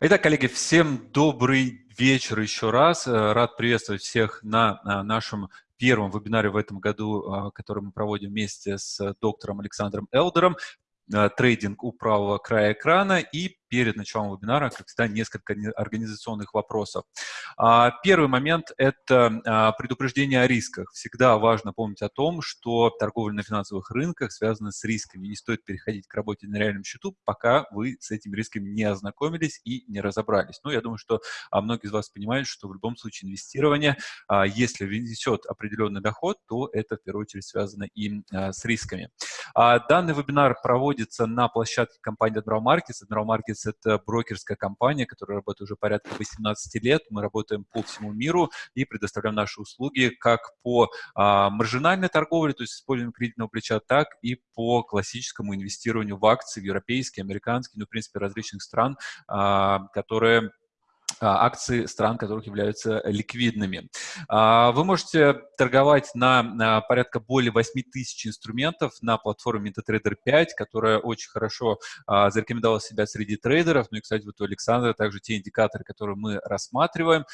Итак, коллеги, всем добрый вечер еще раз. Э, рад приветствовать всех на нашем первом вебинаре в этом году, а, который мы проводим вместе с доктором Александром Элдером. Э, трейдинг у правого края экрана и перед началом вебинара, как всегда, несколько организационных вопросов. А, первый момент – это а, предупреждение о рисках. Всегда важно помнить о том, что торговля на финансовых рынках связана с рисками. Не стоит переходить к работе на реальном счету, пока вы с этими рисками не ознакомились и не разобрались. Ну, я думаю, что а, многие из вас понимают, что в любом случае инвестирование, если несет определенный доход, то это в первую очередь связано и с рисками. Данный вебинар проводится на площадке компании Admiral Markets. Admiral Markets Markets — это брокерская компания, которая работает уже порядка 18 лет. Мы работаем по всему миру и предоставляем наши услуги как по а, маржинальной торговле, то есть использованию кредитного плеча, так и по классическому инвестированию в акции, в европейские, американские, ну, в принципе, различных стран, а, которые акции стран, которых являются ликвидными. А, вы можете торговать на порядка более 8 тысяч инструментов на платформе MetaTrader 5, которая очень хорошо а, зарекомендовала себя среди трейдеров. Ну и, кстати, вот у Александра также те индикаторы, которые мы рассматриваем,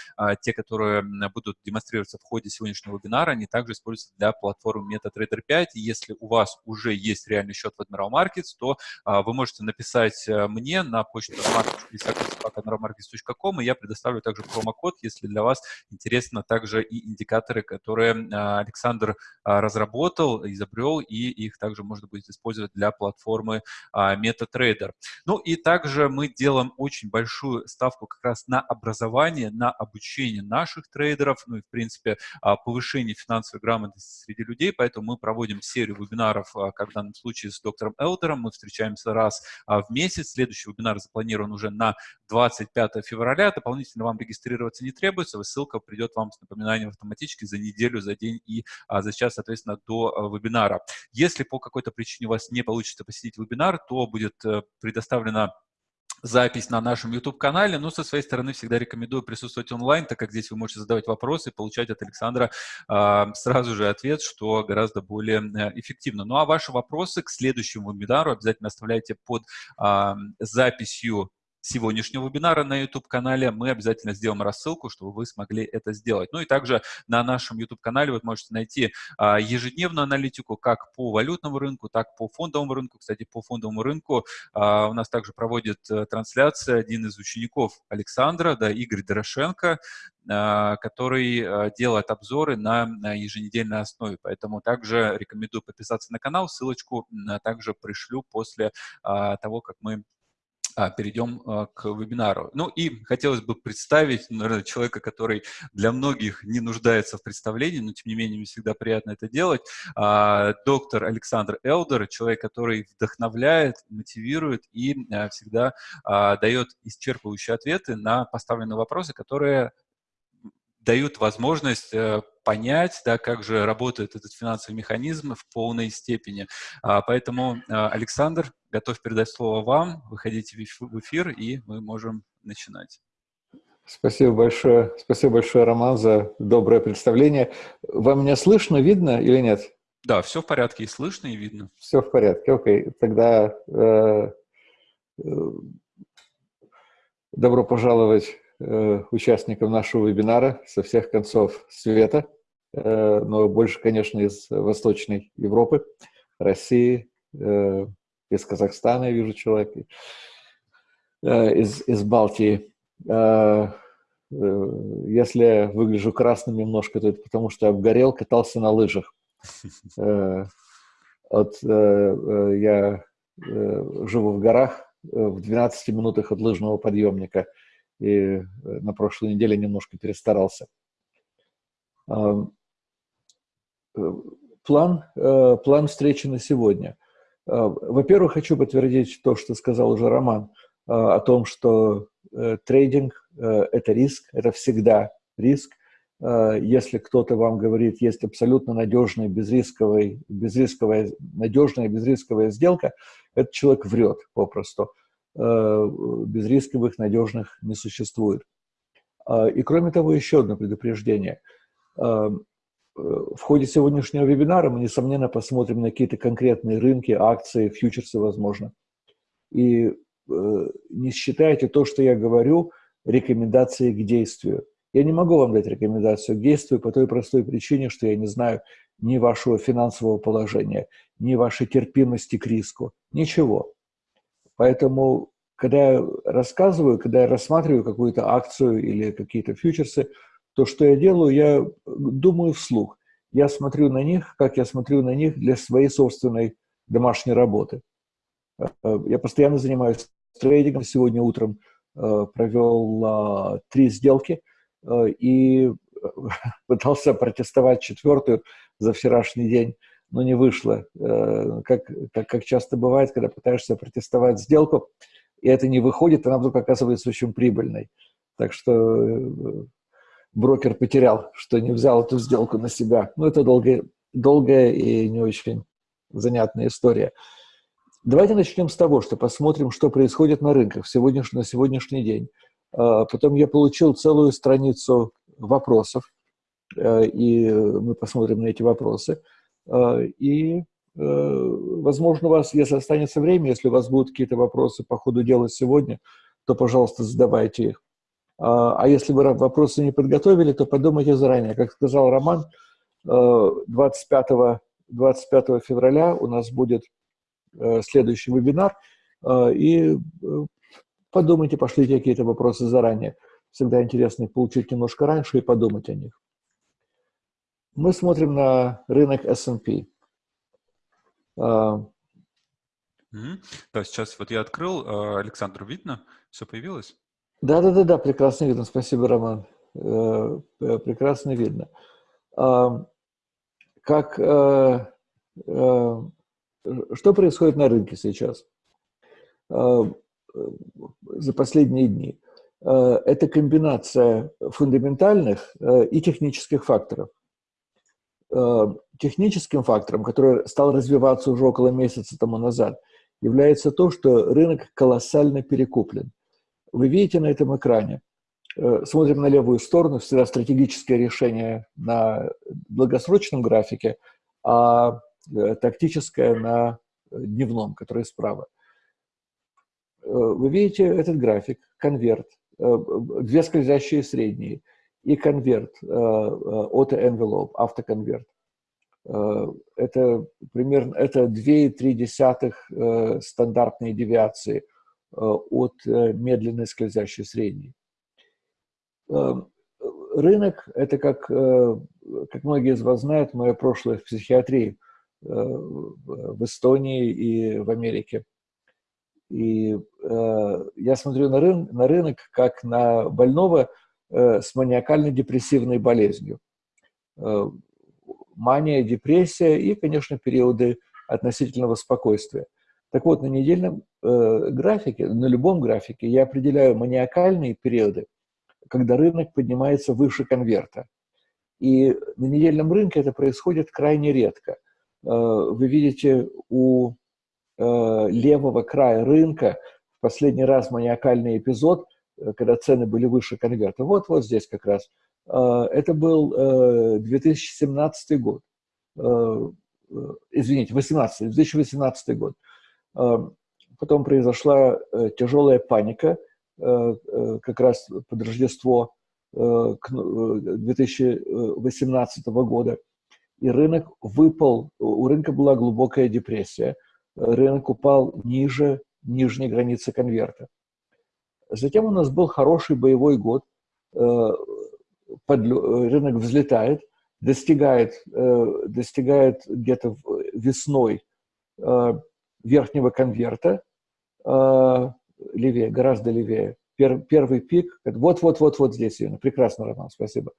те, которые будут демонстрироваться в ходе сегодняшнего вебинара, они также используются для платформы MetaTrader 5. И если у вас уже есть реальный счет в Admiral Markets, то вы можете написать э, мне на почту markets.com, и я предоставлю также промокод, если для вас интересно также и индикаторы, которые а, Александр а, разработал, изобрел, и их также можно будет использовать для платформы а, MetaTrader. Ну и также мы делаем очень большую ставку как раз на образование, на обучение наших трейдеров, ну и, в принципе, повышение финансовой грамотности среди людей, поэтому мы проводим серию вебинаров, как в данном случае с доктором Элдером, мы встречаемся раз в месяц, следующий вебинар запланирован уже на 25 февраля, дополнительно вам регистрироваться не требуется, ссылка придет вам с напоминанием автоматически за неделю, за день и а, за час, соответственно, до а, вебинара. Если по какой-то причине у вас не получится посетить вебинар, то будет а, предоставлена запись на нашем YouTube-канале. Но со своей стороны всегда рекомендую присутствовать онлайн, так как здесь вы можете задавать вопросы и получать от Александра э, сразу же ответ, что гораздо более э, эффективно. Ну а ваши вопросы к следующему вебинару обязательно оставляйте под э, записью сегодняшнего вебинара на YouTube-канале, мы обязательно сделаем рассылку, чтобы вы смогли это сделать. Ну и также на нашем YouTube-канале вы можете найти а, ежедневную аналитику как по валютному рынку, так по фондовому рынку. Кстати, по фондовому рынку а, у нас также проводит а, трансляция один из учеников Александра, да, Игорь Дорошенко, а, который а, делает обзоры на, еженедельной основе. Поэтому также рекомендую подписаться на канал. Ссылочку также пришлю после того, как мы а, перейдем а, к вебинару. Ну и хотелось бы представить, наверное, человека, который для многих не нуждается в представлении, но тем не менее мне всегда приятно это делать. А, доктор Александр Элдер, человек, который вдохновляет, мотивирует и а, всегда а, дает исчерпывающие ответы на поставленные вопросы, которые дают возможность э, понять, да, как же работает этот финансовый механизм в полной степени. А, поэтому, а, Александр, готов передать слово вам, выходите в эфир, и мы можем начинать. Спасибо большое, спасибо большое, Роман, за доброе представление. Вам меня слышно, видно или нет? Да, все в порядке, и слышно, и видно. Все в порядке, окей. Тогда э, э, добро пожаловать Э, участникам нашего вебинара со всех концов света, э, но больше, конечно, из Восточной Европы, России, э, из Казахстана, я вижу человека, из, из Балтии. Если выгляжу красным немножко, то это потому, что я обгорел, катался на лыжах. Вот я живу в горах, в 12 минутах от лыжного подъемника – и э, на прошлой неделе немножко перестарался. Э, план, э, план встречи на сегодня. Во-первых, хочу подтвердить то, что сказал уже Роман, о том, что трейдинг – это риск, это всегда риск. Если кто-то вам говорит, есть абсолютно надежная, безрисковая, безрисковая, надежная, безрисковая сделка, этот человек врет попросту. Э, безрисковых, надежных не существует. А, и кроме того, еще одно предупреждение. А, э, в ходе сегодняшнего вебинара мы, несомненно, посмотрим на какие-то конкретные рынки, акции, фьючерсы, возможно. И э, не считайте то, что я говорю, рекомендацией к действию. Я не могу вам дать рекомендацию к действию по той простой причине, что я не знаю ни вашего финансового положения, ни вашей терпимости к риску, ничего. Поэтому, когда я рассказываю, когда я рассматриваю какую-то акцию или какие-то фьючерсы, то, что я делаю, я думаю вслух. Я смотрю на них, как я смотрю на них для своей собственной домашней работы. Э, я постоянно занимаюсь трейдингом. Сегодня утром э, провел а, три сделки э, и пытался протестовать четвертую за вчерашний день, но не вышло. Как, как, как часто бывает, когда пытаешься протестовать сделку, и это не выходит, она вдруг оказывается очень прибыльной. Так что брокер потерял, что не взял эту сделку на себя. Ну, это долгая, долгая и не очень занятная история. Давайте начнем с того, что посмотрим, что происходит на рынках сегодняш, на сегодняшний день. А, потом я получил целую страницу вопросов, э, и мы посмотрим на эти вопросы. А, и, э, возможно, у вас, если останется время, если у вас будут какие-то вопросы по ходу дела сегодня, то, пожалуйста, задавайте их. А, а если вы вопросы не подготовили, то подумайте заранее. Как сказал Роман, 25, э, 25 февраля у нас будет э, следующий вебинар, э, и подумайте, пошлите какие-то вопросы заранее. Всегда интересно получить немножко раньше и подумать о них. Мы смотрим на рынок S&P. А, да, сейчас вот я открыл, Александр, видно? Все появилось? Да, да, да, да, прекрасно видно. Спасибо, Роман. Э, э, прекрасно видно. Как, э, что происходит на рынке сейчас за последние дни? Это комбинация фундаментальных и технических факторов. Техническим фактором, который стал развиваться уже около месяца тому назад, является то, что рынок колоссально перекуплен – вы видите на этом экране, э, смотрим на левую сторону, всегда стратегическое решение на долгосрочном графике, а э, тактическое на дневном, который справа. Э, вы видите этот график, конверт, две скользящие средние и конверт, auto-envelope, автоконверт. Это примерно это 2,3 стандартные девиации – Э, от э, медленной скользящей средней. Рынок – это, как, э, как многие из вас знают, мое прошлое в психиатрии в Эстонии и в Америке. И я смотрю на, рын, на рынок как на больного с маниакально-депрессивной болезнью. Мания, депрессия и, конечно, периоды относительного спокойствия. Так вот, на недельном э, графике, на любом графике я определяю маниакальные периоды, когда рынок поднимается выше конверта. И на недельном рынке это происходит крайне редко. Э, вы видите у э, левого края рынка в последний раз маниакальный эпизод, э, когда цены были выше конверта. Вот, вот здесь как раз. Э, это был э, 2017 год. Э, э извините, 18, 2018 год. Эм, потом произошла э, тяжелая паника, э, э, как раз под Рождество 2018 года. И рынок выпал, у рынка была глубокая депрессия. Рынок упал ниже нижней границы конверта. Затем у нас был хороший боевой год. Рынок взлетает, достигает, достигает где-то весной верхнего конверта, э, левее, гораздо левее. Пер, первый пик, вот-вот-вот-вот здесь, Ирина, прекрасно, Роман, спасибо,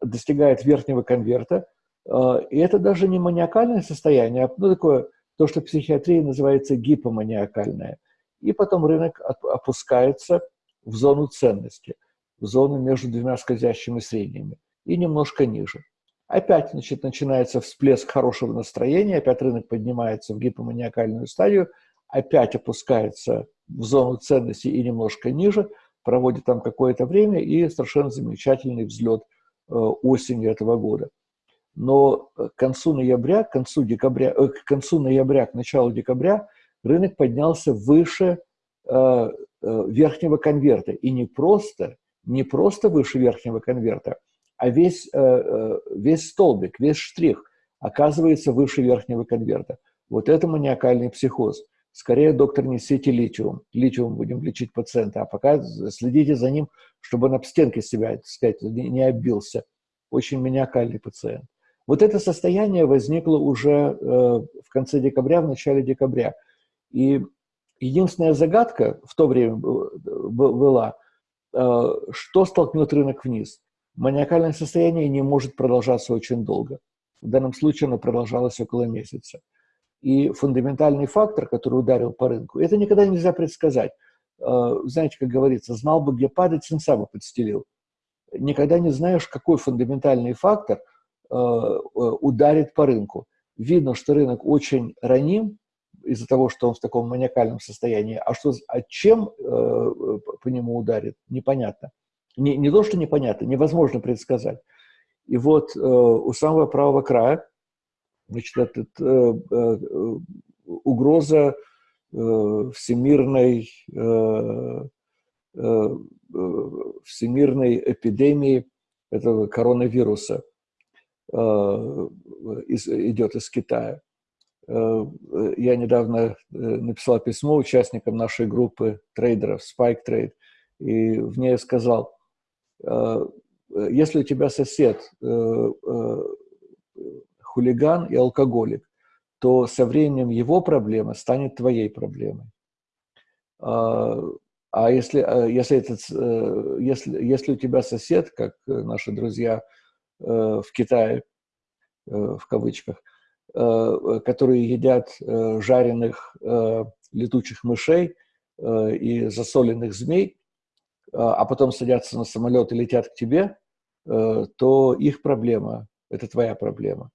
достигает верхнего конверта, э, и это даже не маниакальное состояние, а ну, такое, то, что в психиатрии называется гипоманиакальное. И потом рынок опускается в зону ценности, в зону между двумя скользящими средними и немножко ниже. Опять значит, начинается всплеск хорошего настроения, опять рынок поднимается в гипоманиакальную стадию, опять опускается в зону ценности и немножко ниже, проводит там какое-то время и совершенно замечательный взлет э, осенью этого года. Но к концу ноября, к концу, декабря, э, к концу ноября, к началу декабря рынок поднялся выше э, верхнего конверта. И не просто, не просто выше верхнего конверта, а весь, весь столбик, весь штрих оказывается выше верхнего конверта. Вот это маниакальный психоз. Скорее, доктор, несите литиум. Литиум будем лечить пациента, а пока следите за ним, чтобы он об стенки себя, так сказать, не оббился. Очень маниакальный пациент. Вот это состояние возникло уже э, в конце декабря, в начале декабря. И единственная загадка в то время была, э, что столкнет рынок вниз. Маниакальное состояние не может продолжаться очень долго. В данном случае оно продолжалось около месяца. И фундаментальный фактор, который ударил по рынку, это никогда нельзя предсказать. Э, знаете, как говорится, знал бы, где падать, сенса бы подстелил. Никогда не знаешь, какой фундаментальный фактор э, ударит по рынку. Видно, что рынок очень раним из-за того, что он в таком маниакальном состоянии. А что, а чем по нему ударит, непонятно. Не, не то, что непонятно, невозможно предсказать. И вот у самого правого края Значит, этот, э, э, угроза э, всемирной, э, э, всемирной эпидемии этого коронавируса э, из, идет из Китая. Э, я недавно э, написал письмо участникам нашей группы трейдеров Spike Trade, и в ней сказал, если у тебя сосед хулиган и алкоголик, то со временем его проблема станет твоей проблемой. А, а если, если, этот, э, если, если у тебя сосед, как наши друзья э, в Китае, э, в кавычках, которые едят жареных летучих мышей и засоленных змей, а потом садятся на самолет и летят к тебе, то их проблема – это твоя проблема.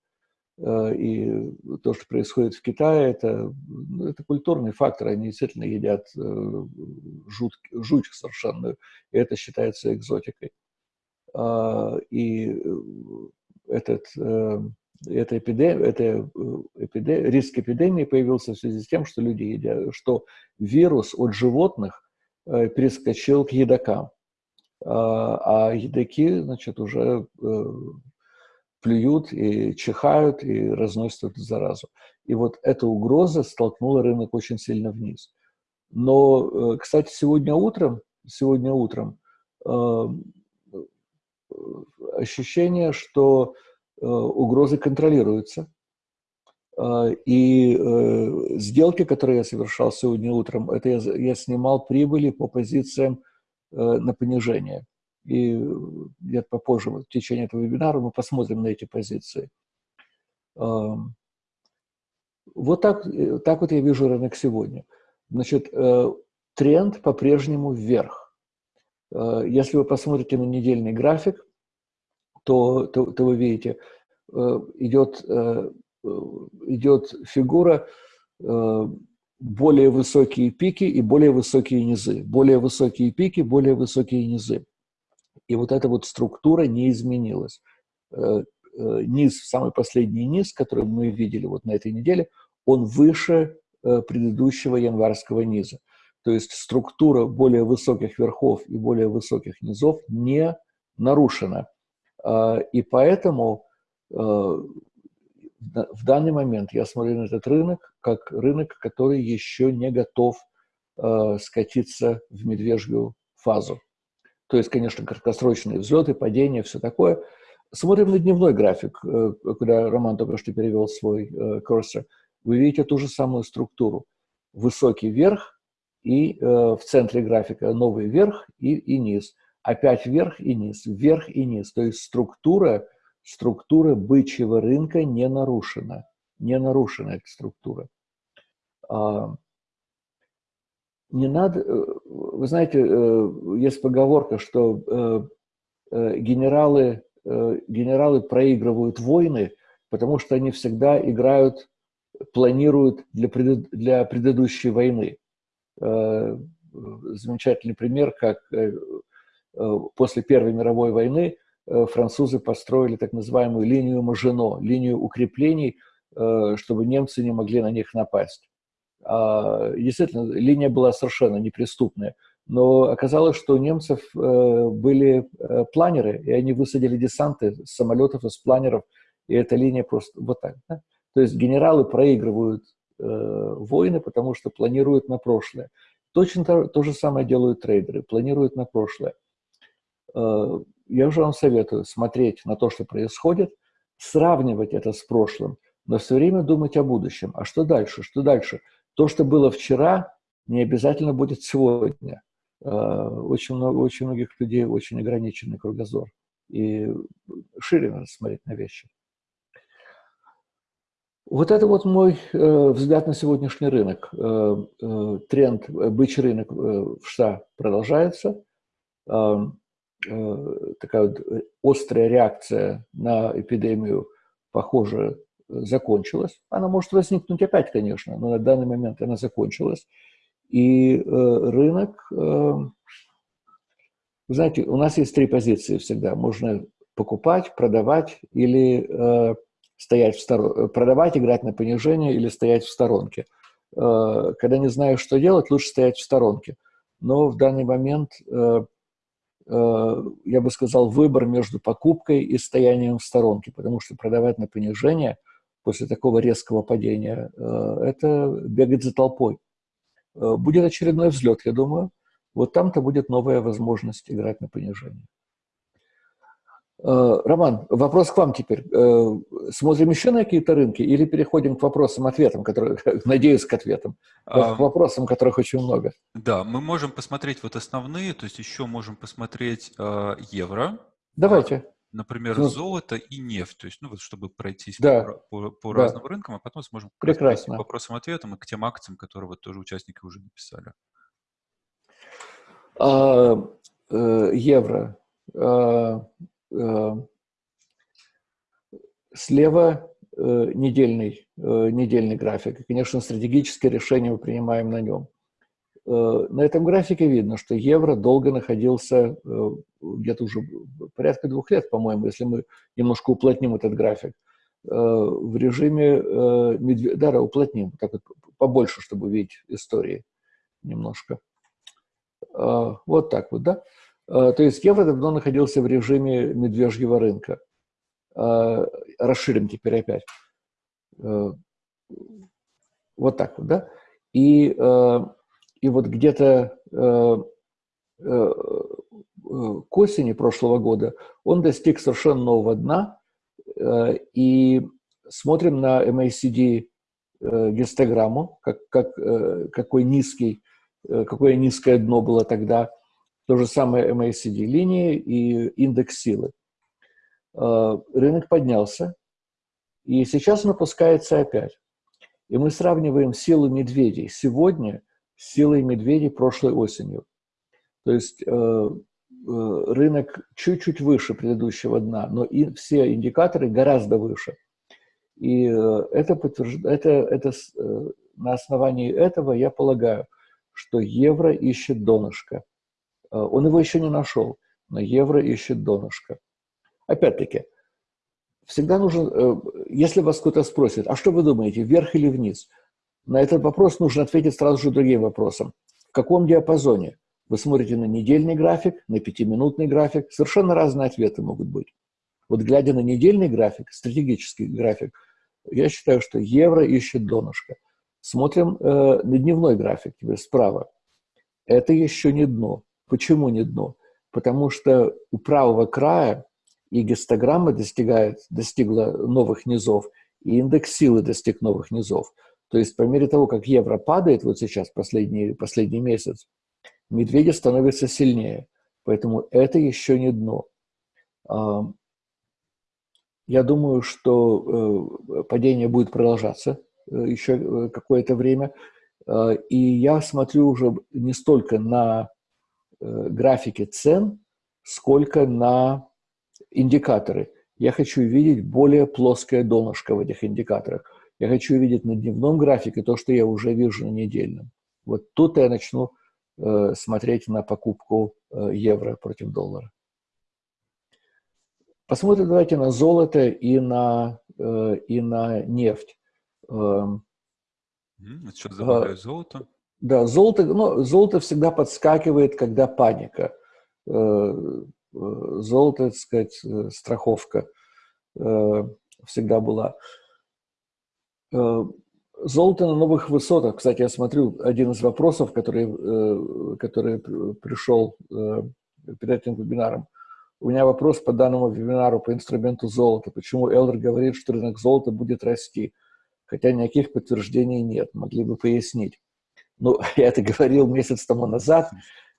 Э, и то, что происходит в Китае, это, ну, это культурный фактор. Они действительно едят э, жут, жуть совершенную, и это считается экзотикой. И э, этот, эта эпидемия, это эпидемия, риск эпидемии появился в связи с тем, что люди едят, что вирус от животных перескочил к едокам. А, а едоки, значит, уже плюют и чихают и разносят эту заразу. И вот эта угроза столкнула рынок очень сильно вниз. Но, э, кстати, сегодня утром, сегодня утром э, ощущение, что э, угрозы контролируются. Э, и э, сделки, которые я совершал сегодня утром, это я, я снимал прибыли по позициям э, на понижение и где-то попозже, в течение этого вебинара, мы посмотрим на эти позиции. Вот так, э, так вот я вижу рынок сегодня. Значит, э, тренд по-прежнему вверх. Э, если вы посмотрите на недельный график, то, то, то вы видите, идет, идет фигура более высокие пики и более высокие низы. Более высокие пики, более высокие низы. И вот эта вот структура не изменилась. Э, э, низ, самый последний низ, который мы видели вот на этой неделе, он выше э, предыдущего январского низа. То есть структура более высоких верхов и более высоких низов не нарушена. И поэтому в данный момент я смотрю на этот рынок как рынок, который еще не готов скатиться в медвежью фазу. То есть, конечно, краткосрочные взлеты, падения, все такое. Смотрим на дневной график, э, куда Роман только что перевел свой э, курсор. Вы видите ту же самую структуру. Высокий верх и э, в центре графика новый верх и, и низ. Опять вверх и низ, вверх и низ. То есть структура, структура бычьего рынка не нарушена. Не нарушена эта структура. А, не надо, э, вы знаете, э, есть поговорка, что э, генералы, генералы проигрывают войны, потому что они всегда играют, планируют для, пред, для предыдущей войны. Замечательный пример, как после Первой мировой войны французы построили так называемую линию Мажино, линию укреплений, чтобы немцы не могли на них напасть. А, действительно, линия была совершенно неприступная. Но оказалось, что у немцев э, были э, планеры, и они высадили десанты с самолетов, из планеров, и эта линия просто вот так. Да? То есть генералы проигрывают э, войны, потому что планируют на прошлое. Точно то, то же самое делают трейдеры, планируют на прошлое. Э, я уже вам советую смотреть на то, что происходит, сравнивать это с прошлым, но все время думать о будущем. А что дальше? Что дальше? То, что было вчера, не обязательно будет сегодня. Э, очень, много, очень многих людей очень ограниченный кругозор. И шире надо смотреть на вещи. Вот это вот мой э, взгляд на сегодняшний рынок. Тренд, бычий рынок в США продолжается. Такая вот острая реакция на эпидемию, похоже, закончилась. Она может возникнуть опять, конечно, но на данный момент она закончилась. И э, рынок, э, знаете, у нас есть три позиции всегда. Можно покупать, продавать или э, стоять в сторонке, продавать, играть на понижение или стоять в сторонке. Э, когда не знаешь, что делать, лучше стоять в сторонке. Но в данный момент, э, э, я бы сказал, выбор между покупкой и стоянием в сторонке, потому что продавать на понижение после такого резкого падения – это бегать за толпой. Э, будет очередной взлет, я думаю. Вот там-то будет новая возможность играть на понижение. Э, Роман, вопрос к вам теперь. Э, смотрим еще на какие-то рынки или переходим к вопросам-ответам, которые, надеюсь, к ответам, а, к вопросам, которых очень много? Да, мы можем посмотреть вот основные, то есть еще можем посмотреть э, евро. Давайте. Например, ну, золото и нефть, то есть, ну вот, чтобы пройтись да, по, по, по да. разным рынкам, а потом сможем Прекрасно. к вопросам-ответам и к тем акциям, которые вот тоже участники уже написали. А, э, евро. А, а, слева э, недельный, э, недельный график. И, конечно, стратегическое решение мы принимаем на нем. Э, на этом графике видно, что евро долго находился э, где-то уже порядка двух лет, по-моему, если мы немножко уплотним этот график, э, в режиме медведя, да, уплотним, так вот побольше, чтобы увидеть истории немножко. Вот так вот, да? То есть евро давно находился в режиме медвежьего рынка. Расширим теперь опять. Вот так вот, да? И и вот где-то э, э, к осени прошлого года он достиг совершенно нового дна, э, и смотрим на MACD э, гистограмму, как, как, э, какой низкий, э, какое низкое дно было тогда, то же самое MACD линии и индекс силы. Э, рынок поднялся, и сейчас он опускается опять. И мы сравниваем силу медведей сегодня силой медведей прошлой осенью. То есть э, э, рынок чуть-чуть выше предыдущего дна, но и все индикаторы гораздо выше. И это, подтвержд... это, это на основании этого я полагаю, что евро ищет донышко. Он его еще не нашел, но евро ищет донышко. Опять-таки, всегда нужно, э, если вас кто-то спросит, а что вы думаете, вверх или вниз – на этот вопрос нужно ответить сразу же другим вопросом. В каком диапазоне? Вы смотрите на недельный график, на пятиминутный график. Совершенно разные ответы могут быть. Вот глядя на недельный график, стратегический график, я считаю, что евро ищет донышко. Смотрим э, на дневной график теперь справа. Это еще не дно. Почему не дно? Потому что у правого края и гистограмма достигает, достигла новых низов, и индекс силы достиг новых низов. То есть по мере того, как евро падает, вот сейчас, последний, последний месяц, медведи становятся сильнее. Поэтому это еще не дно. Я думаю, что э, падение будет продолжаться э, еще э, какое-то время. И я смотрю уже не столько на графики цен, сколько на индикаторы. Я хочу видеть более плоское донышко в этих индикаторах. Я хочу увидеть на дневном графике то, что я уже вижу на недельном. Вот тут я начну э, смотреть на покупку э, евро против доллара. Посмотрим давайте на золото и на, э, и на нефть. Э, Что добавляю золото? Да, золото, ну, золото всегда подскакивает, когда паника. Э, золото, так сказать, э, страховка всегда была. Золото на новых высотах. Кстати, я смотрю, один из вопросов, который, который пришел перед этим вебинаром. У меня вопрос по данному вебинару по инструменту золота. Почему Элдер говорит, что рынок золота будет расти, хотя никаких подтверждений нет? Могли бы пояснить. Ну, я это говорил месяц тому назад.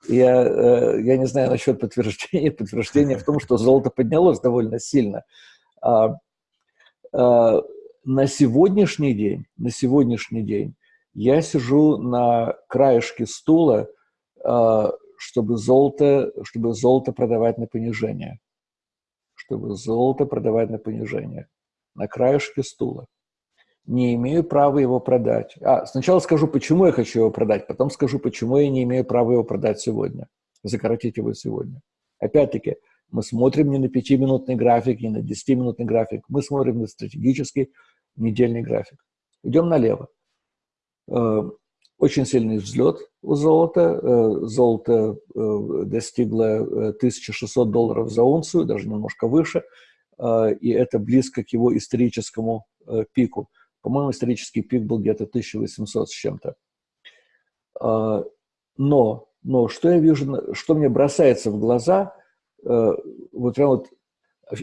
Я, э, я не знаю насчет подтверждения. Подтверждение в том, что золото поднялось довольно сильно. А, а, на сегодняшний день, на сегодняшний день я сижу на краешке стула, а, чтобы золото, чтобы золото продавать на понижение. Чтобы золото продавать на понижение. На краешке стула. Не имею права его продать. А, сначала скажу, почему я хочу его продать, потом скажу, почему я не имею права его продать сегодня. Закоротить его сегодня. Опять-таки, мы смотрим не на пятиминутный график, не на десятиминутный график, мы смотрим на стратегический недельный график. Идем налево. Э, очень сильный взлет у золота. Э, золото э, достигло 1600 долларов за унцию, даже немножко выше, и это близко к его историческому пику. По-моему, исторический пик был где-то 1800 с чем-то. Но, но что я вижу, что мне бросается в глаза, вот прям вот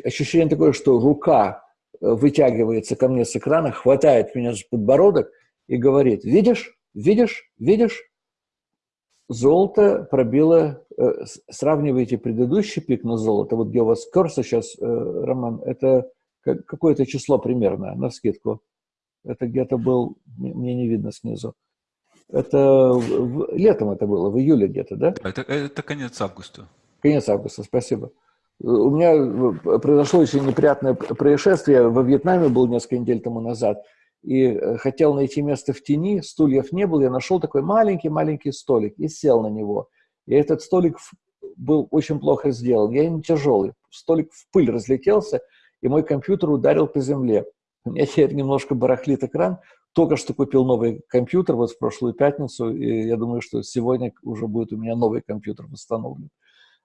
ощущение такое, что рука вытягивается ко мне с экрана, хватает меня за подбородок и говорит, видишь, Видишь, видишь, золото пробило, э, сравнивайте предыдущий пик на золото, вот где у вас курса сейчас, э, Роман, это какое-то число примерно, на скидку. Это где-то был, мне не видно снизу. Это в, летом это было, в июле где-то, да? Это, это конец августа. Конец августа, спасибо. У меня э, произошло очень неприятное происшествие. Во Вьетнаме был несколько недель тому назад и э, хотел найти место в тени, стульев не было, я нашел такой маленький-маленький столик и сел на него. И этот столик был очень плохо сделан, я не тяжелый. Столик в пыль разлетелся, и мой компьютер ударил по земле. У меня теперь немножко барахлит экран. Только что купил новый компьютер вот в прошлую пятницу, и я думаю, что сегодня уже будет у меня новый компьютер восстановлен.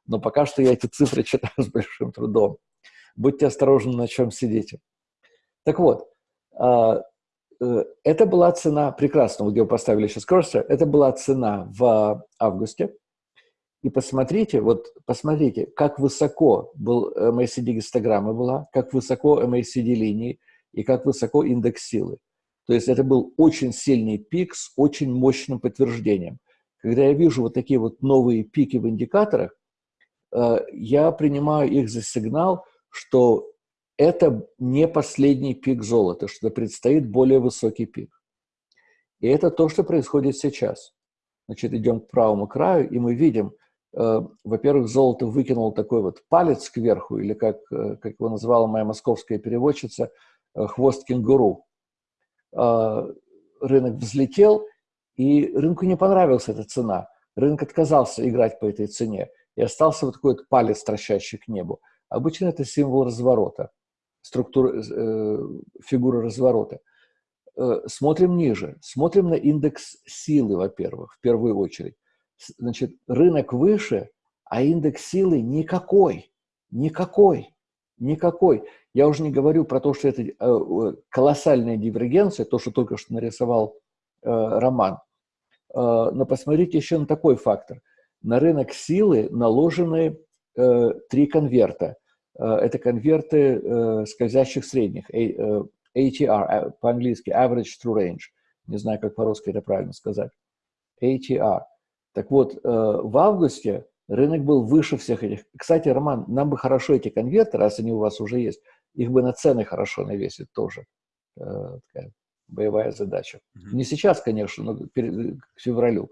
Но пока что я эти цифры читаю с большим трудом. Будьте осторожны, на чем сидите. Так вот, а, Э, это была цена, прекрасно, где вы поставили сейчас курсор, это была цена в августе. И посмотрите, вот посмотрите, как высоко был MACD гистограмма была, как высоко MACD линии и как высоко индекс силы. То есть это был очень сильный пик с очень мощным подтверждением. Когда я вижу вот такие вот новые пики в индикаторах, э, я принимаю их за сигнал, что это не последний пик золота, что предстоит более высокий пик. И это то, что происходит сейчас. Значит, идем к правому краю, и мы видим, э, во-первых, золото выкинул такой вот палец кверху, или как, э, как его назвала моя московская переводчица, хвост кенгуру. Э, рынок взлетел, и рынку не понравилась эта цена. Рынок отказался играть по этой цене, и остался вот такой вот палец, торчащий к небу. Обычно это символ разворота структура, э, фигуры разворота. Э, смотрим ниже. Смотрим на индекс силы, во-первых, в первую очередь. Значит, рынок выше, а индекс силы никакой. Никакой. Никакой. Я уже не говорю про то, что это э, колоссальная дивергенция, то, что только что нарисовал Роман. Но посмотрите еще на такой фактор. На рынок силы наложены три конверта. Э, это конверты э, скользящих средних, ATR, э, по-английски Average True Range. Не знаю, как по-русски это правильно сказать. ATR. Так вот, в августе рынок был выше всех этих. Кстати, Роман, нам бы хорошо эти конверты, раз они у вас уже есть, их бы на цены хорошо навесить тоже. Такая боевая задача. Mm-hmm. Не сейчас, конечно, но к февралю.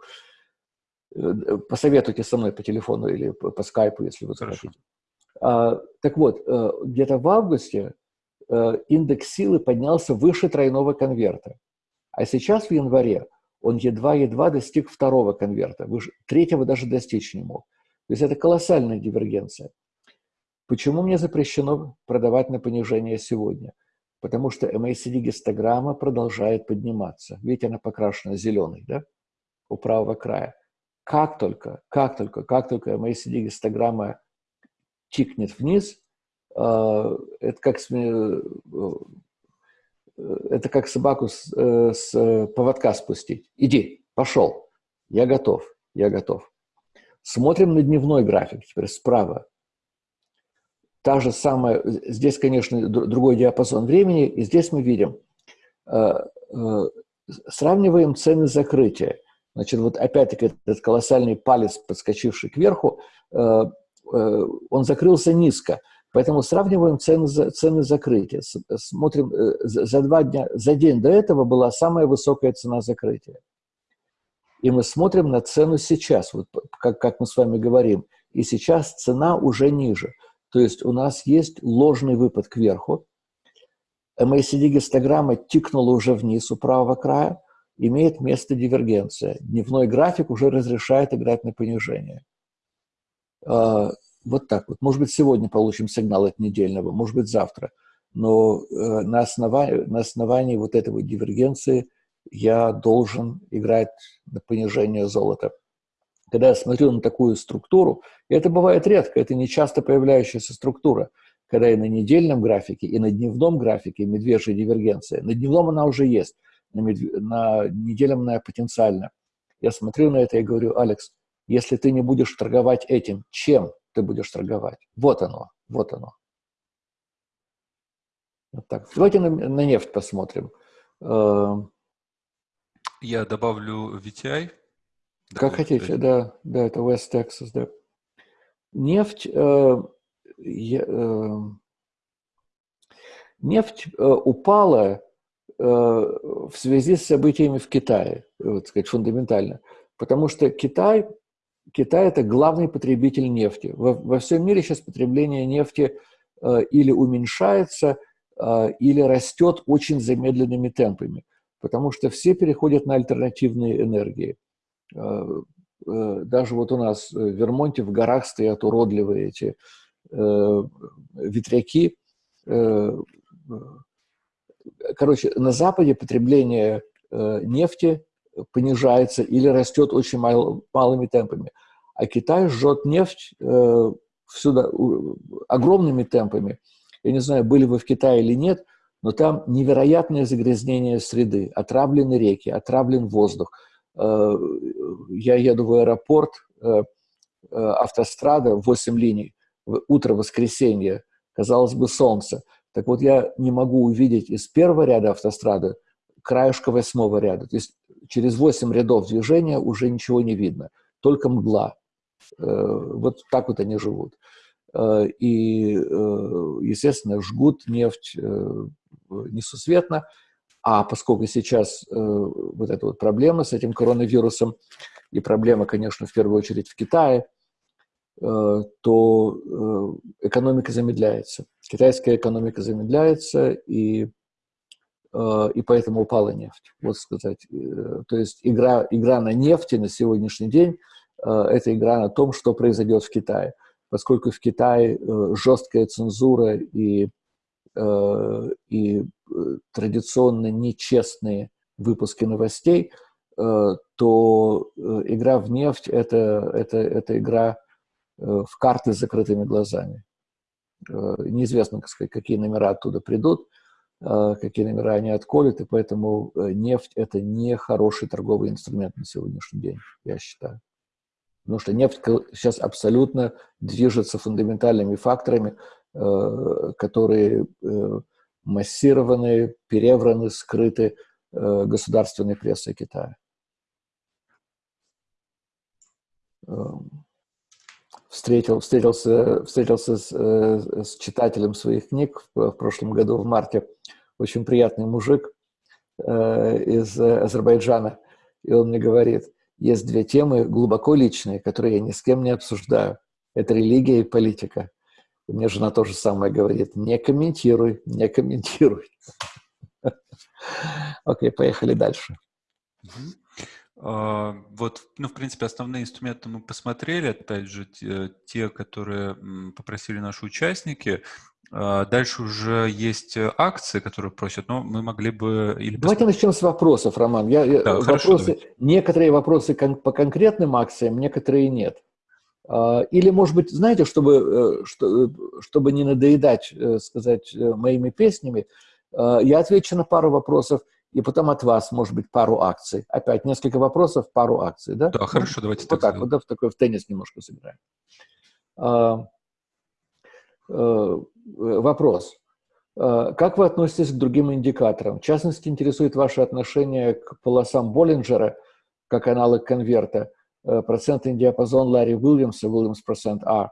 Посоветуйте со мной по телефону или по, скайпу, если вы захотите. А, так вот, э, где-то в августе э, индекс силы поднялся выше тройного конверта. А сейчас в январе он едва-едва достиг второго конверта, выше, третьего даже достичь не мог. То есть это колоссальная дивергенция. Почему мне запрещено продавать на понижение сегодня? Потому что MACD-гистограмма продолжает подниматься. Видите, она покрашена зеленой, да? у правого края. Как только, как только, как только MACD гистограмма тикнет вниз, э, это как, э, это как собаку с, э, с поводка спустить. Иди, пошел, я готов, я готов. Смотрим на дневной график, теперь справа. Та же самая, здесь, конечно, другой диапазон времени, и здесь мы видим, сравниваем цены закрытия. Значит, вот опять-таки этот колоссальный палец, подскочивший кверху, Э, он закрылся низко. Поэтому сравниваем цены, цены закрытия. Смотрим, э, за два дня, за день до этого была самая высокая цена закрытия. И мы смотрим на цену сейчас, вот как, как мы с вами говорим. И сейчас цена уже ниже. То есть у нас есть ложный выпад кверху. MACD-гистограмма тикнула уже вниз у правого края. Имеет место дивергенция. Дневной график уже разрешает играть на понижение. А, вот так вот. Может быть, сегодня получим сигнал от недельного, может быть, завтра. Но э, на основании, на основании вот этой дивергенции я должен играть на понижение золота. Когда я смотрю на такую структуру, и это бывает редко, это не часто появляющаяся структура, когда и на недельном графике, и на дневном графике медвежья дивергенция. На дневном она уже есть, на, медв... на недельном она потенциально. Я смотрю на это и говорю, Алекс, если ты не будешь торговать этим, чем ты будешь торговать? Вот оно, вот оно. Вот так. Давайте на, на нефть посмотрим. Эм. Я добавлю VTI. Как хотите, да, да, это West Texas, да. Нефть, э, э, нефть э, упала э, в связи с событиями в Китае, вот сказать, фундаментально. Потому что Китай Китай – это главный потребитель нефти. Во, во всем мире сейчас потребление нефти э, или уменьшается, э, или растет очень замедленными темпами, потому что все переходят на альтернативные энергии. Э, э, даже вот у нас в Вермонте в горах стоят уродливые эти э, ветряки. Э, короче, на Западе потребление э, нефти понижается или растет очень мал, малыми темпами. А Китай жжет нефть э, всюду огромными темпами. Я не знаю, были вы в Китае или нет, но там невероятное загрязнение среды. Отравлены реки, отравлен воздух. Э, я еду в аэропорт, э, э автострада, 8 линий, утро воскресенья, казалось бы, солнце. Так вот, я не могу увидеть из первого ряда автострады краешка восьмого ряда. То есть через 8 рядов движения уже ничего не видно, только мгла. Вот так вот они живут. И, естественно, жгут нефть несусветно, а поскольку сейчас вот эта вот проблема с этим коронавирусом, и проблема, конечно, в первую очередь в Китае, то экономика замедляется. Китайская экономика замедляется, и Э, и поэтому упала нефть. Вот сказать. Э, то есть игра, игра на нефти на сегодняшний день э, – это игра на том, что произойдет в Китае. Поскольку в Китае жесткая цензура и, и традиционно нечестные выпуски новостей, то игра в нефть это, – это, это игра в карты с закрытыми глазами. Неизвестно, какие номера оттуда придут, какие номера они отколют, и поэтому э, нефть – это не хороший торговый инструмент на сегодняшний день, я считаю. Потому что нефть сейчас абсолютно движется фундаментальными факторами, э, которые э, массированы, перевраны, скрыты государственной прессой Китая. Эм, встретил, встретился, встретился с, э, с читателем своих книг в, в прошлом году, в марте. Очень приятный мужик э, из Азербайджана. И он мне говорит, есть две темы глубоко личные, которые я ни с кем не обсуждаю. Это религия и политика. И мне жена тоже самое говорит, не комментируй, не комментируй. Окей, поехали дальше. А, вот, ну, в принципе, основные инструменты мы посмотрели, опять же, те, которые попросили наши участники. А, дальше уже есть акции, которые просят, но мы могли бы... Или давайте начнем с вопросов, Роман. Я, да, вопросы, хорошо, некоторые вопросы кон по конкретным акциям, некоторые нет. А, или, может быть, знаете, чтобы, э, чтобы не надоедать, э, сказать, моими песнями, я отвечу на пару вопросов, и потом от вас, может быть, пару акций. Опять несколько вопросов, пару акций, да? Да, хорошо, давайте вот так. так вот, да, в такой в теннис немножко сыграем. А, Э, вопрос. Э, как вы относитесь к другим индикаторам? В частности, интересует ваше отношение к полосам Боллинджера, как аналог конверта, э, процентный диапазон Ларри Уильямса, Уильямс процент А.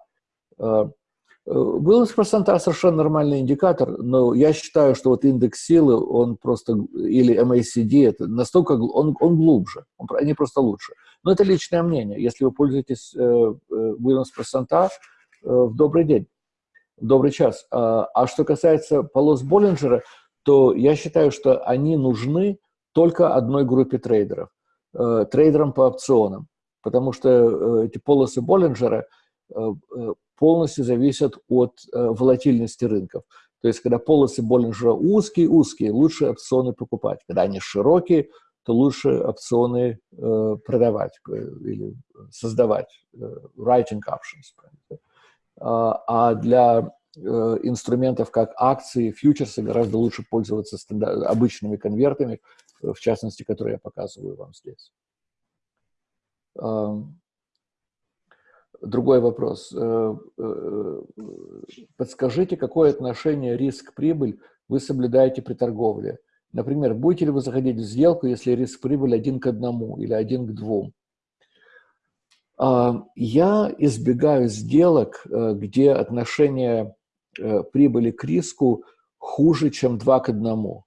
Уильямс процент А совершенно нормальный индикатор, но я считаю, что вот индекс силы, он просто, или MACD, это настолько, он, он глубже, он, они просто лучше. Но это личное мнение. Если вы пользуетесь Уильямс процент А, в добрый день. Добрый час. А, а что касается полос Боллинджера, то я считаю, что они нужны только одной группе трейдеров, э, трейдерам по опционам, потому что э, эти полосы Боллинджера э, полностью зависят от волатильности рынков. То есть, когда полосы Боллинджера узкие-узкие, лучше опционы покупать. Когда они широкие, то лучше опционы продавать или создавать, writing options. А, а для э, инструментов, как акции, фьючерсы, гораздо лучше пользоваться обычными конвертами, э, в частности, которые я показываю вам здесь. Другой вопрос. Э, подскажите, какое отношение риск-прибыль вы соблюдаете при торговле? Например, будете ли вы заходить в сделку, если риск-прибыль один к одному или один к двум? А, я избегаю сделок, э, где отношение э, прибыли к риску хуже, чем 2 к 1.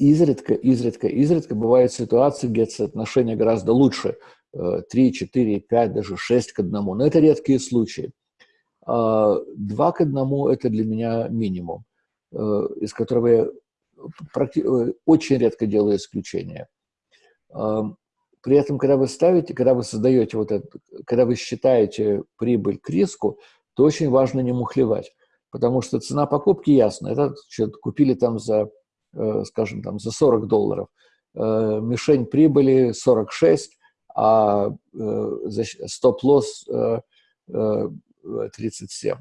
Э, изредка, изредка, изредка бывают ситуации, где соотношение гораздо лучше, 3, 4, 5, даже 6 к 1, но это редкие случаи. 2 к 1 – это для меня минимум, из которого я очень редко делаю исключения. При этом, когда вы ставите, когда вы создаете вот это, когда вы считаете прибыль к риску, то очень важно не мухлевать, потому что цена покупки ясна. Это что купили там за, э, скажем, там за 40 долларов. Э, мишень прибыли 46, а э, стоп-лосс 37.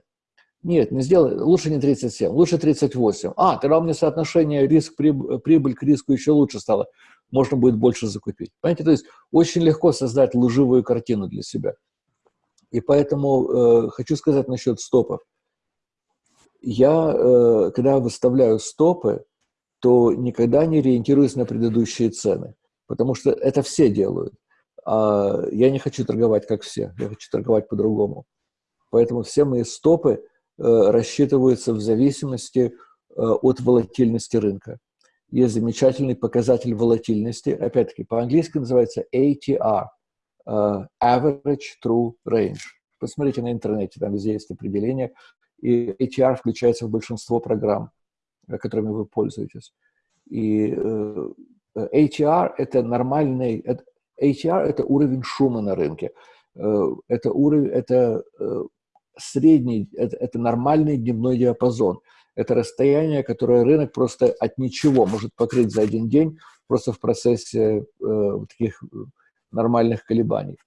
Нет, не сделай, лучше не 37, лучше 38. А, тогда у меня соотношение риск-прибыль к риску еще лучше стало можно будет больше закупить. Понимаете, то есть очень легко создать лживую картину для себя. И поэтому э, хочу сказать насчет стопов. Я, э, когда выставляю стопы, то никогда не ориентируюсь на предыдущие цены, потому что это все делают. А я не хочу торговать как все, я хочу торговать по-другому. Поэтому все мои стопы э, рассчитываются в зависимости э, от волатильности рынка есть замечательный показатель волатильности, опять-таки по-английски называется ATR, uh, Average True Range. Посмотрите на интернете, там везде есть определение, и ATR включается в большинство программ, э, которыми вы пользуетесь. И uh, ATR – это нормальный, это, ATR – это уровень шума на рынке. Uh, это уровень, это uh, средний, это, это нормальный дневной диапазон – это расстояние, которое рынок просто от ничего может покрыть за один день, просто в процессе э, таких э, нормальных колебаний.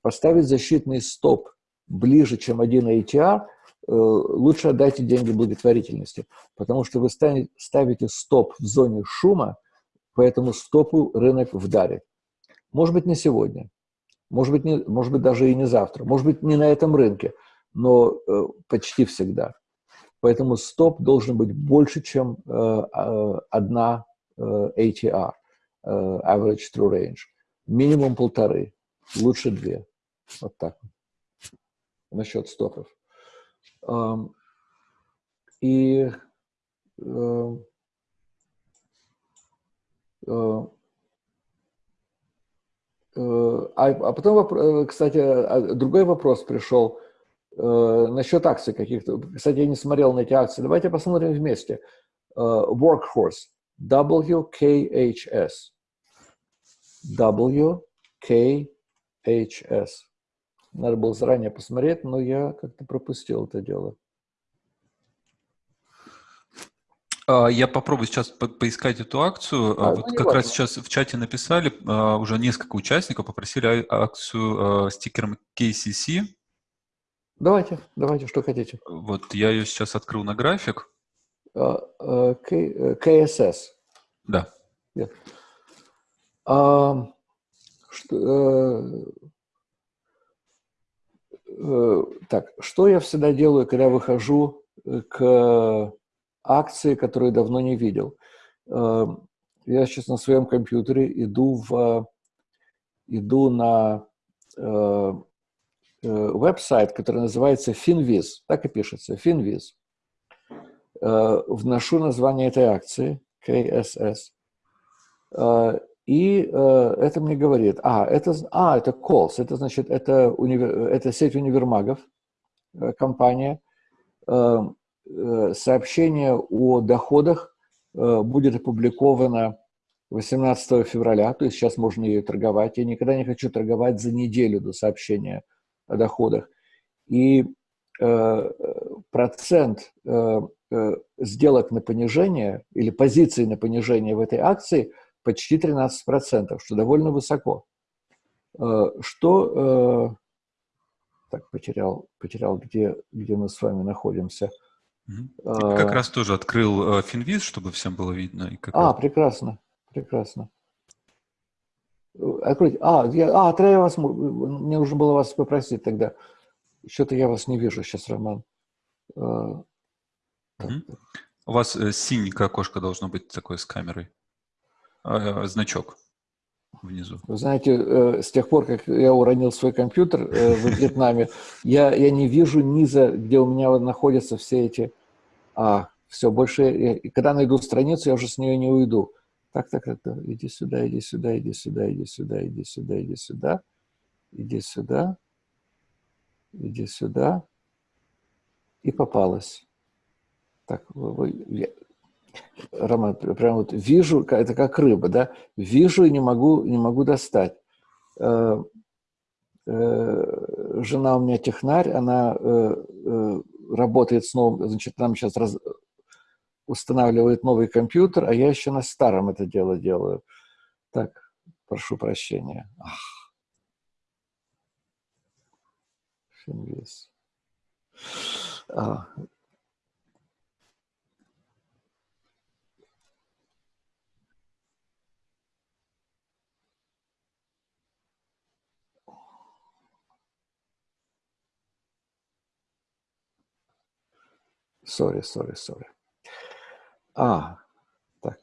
Поставить защитный стоп ближе, чем один ATR, э, лучше отдайте деньги благотворительности, потому что вы ставите стоп в зоне шума, по этому стопу рынок вдарит. Может быть, не сегодня, может быть, не, может быть даже и не завтра, может быть, не на этом рынке, но э, почти всегда. Поэтому стоп должен быть больше, чем э, э, одна э, ATR, Average True Range. Минимум полторы, лучше две. Вот так. Насчет стопов. И а, а потом, кстати, а, другой вопрос пришел – Э, насчет акций каких-то. Кстати, я не смотрел на эти акции. Давайте посмотрим вместе. Э, workhorse. WKHS. WKHS. Надо было заранее посмотреть, но я как-то пропустил это дело. А, я попробую сейчас по поискать эту акцию. А, вот ну, как раз сейчас в чате написали, а, уже несколько участников попросили акцию с тикером KCC. Давайте, давайте, что хотите. Вот я ее сейчас открыл на график. KSS. Да. Yeah. А, что, э, так, что я всегда делаю, когда выхожу к акции, которые давно не видел. Эм, я сейчас на своем компьютере иду, в, иду на э, э, веб-сайт, который называется Finviz, так и пишется, Finviz. Э, вношу название этой акции, KSS, и это мне говорит, а, это, а, это Calls, это значит, это, универ, это сеть универмагов, компания, эм, Э, сообщение о доходах э, будет опубликовано 18 февраля, то есть сейчас можно ее торговать. Я никогда не хочу торговать за неделю до сообщения о доходах. И э, процент сделок на понижение или позиции на понижение в этой акции почти 13%, что довольно высоко. Что... Так, потерял, потерял где, где мы с вами находимся – а, как раз тоже открыл э, Финвиз, чтобы всем было видно. И как а, раз... прекрасно, прекрасно. Откройте. А, я, а, тогда я вас, мне нужно было вас попросить тогда. Что-то я вас не вижу сейчас, Роман. Угу. У вас э, синенькое окошко должно быть такое с камерой. Э, значок внизу. Вы знаете, э, с тех пор, как я уронил свой компьютер э, в Вьетнаме, я, я не вижу низа, где у меня находятся все эти... А, все, больше... И когда найду страницу, я уже с нее не уйду. Так, так, так, так, иди сюда, иди сюда, иди сюда, иди сюда, иди сюда, иди сюда, иди сюда, иди сюда. И попалась. Так, вы, вы, Роман, прям вот вижу, это как рыба, да, вижу и не могу, не могу достать. Э, э, жена у меня технарь, она э, работает с новым, значит, нам сейчас раз, устанавливает новый компьютер, а я еще на старом это дело делаю. Так, прошу прощения. Ах. А, Sorry, sorry, sorry. А, так.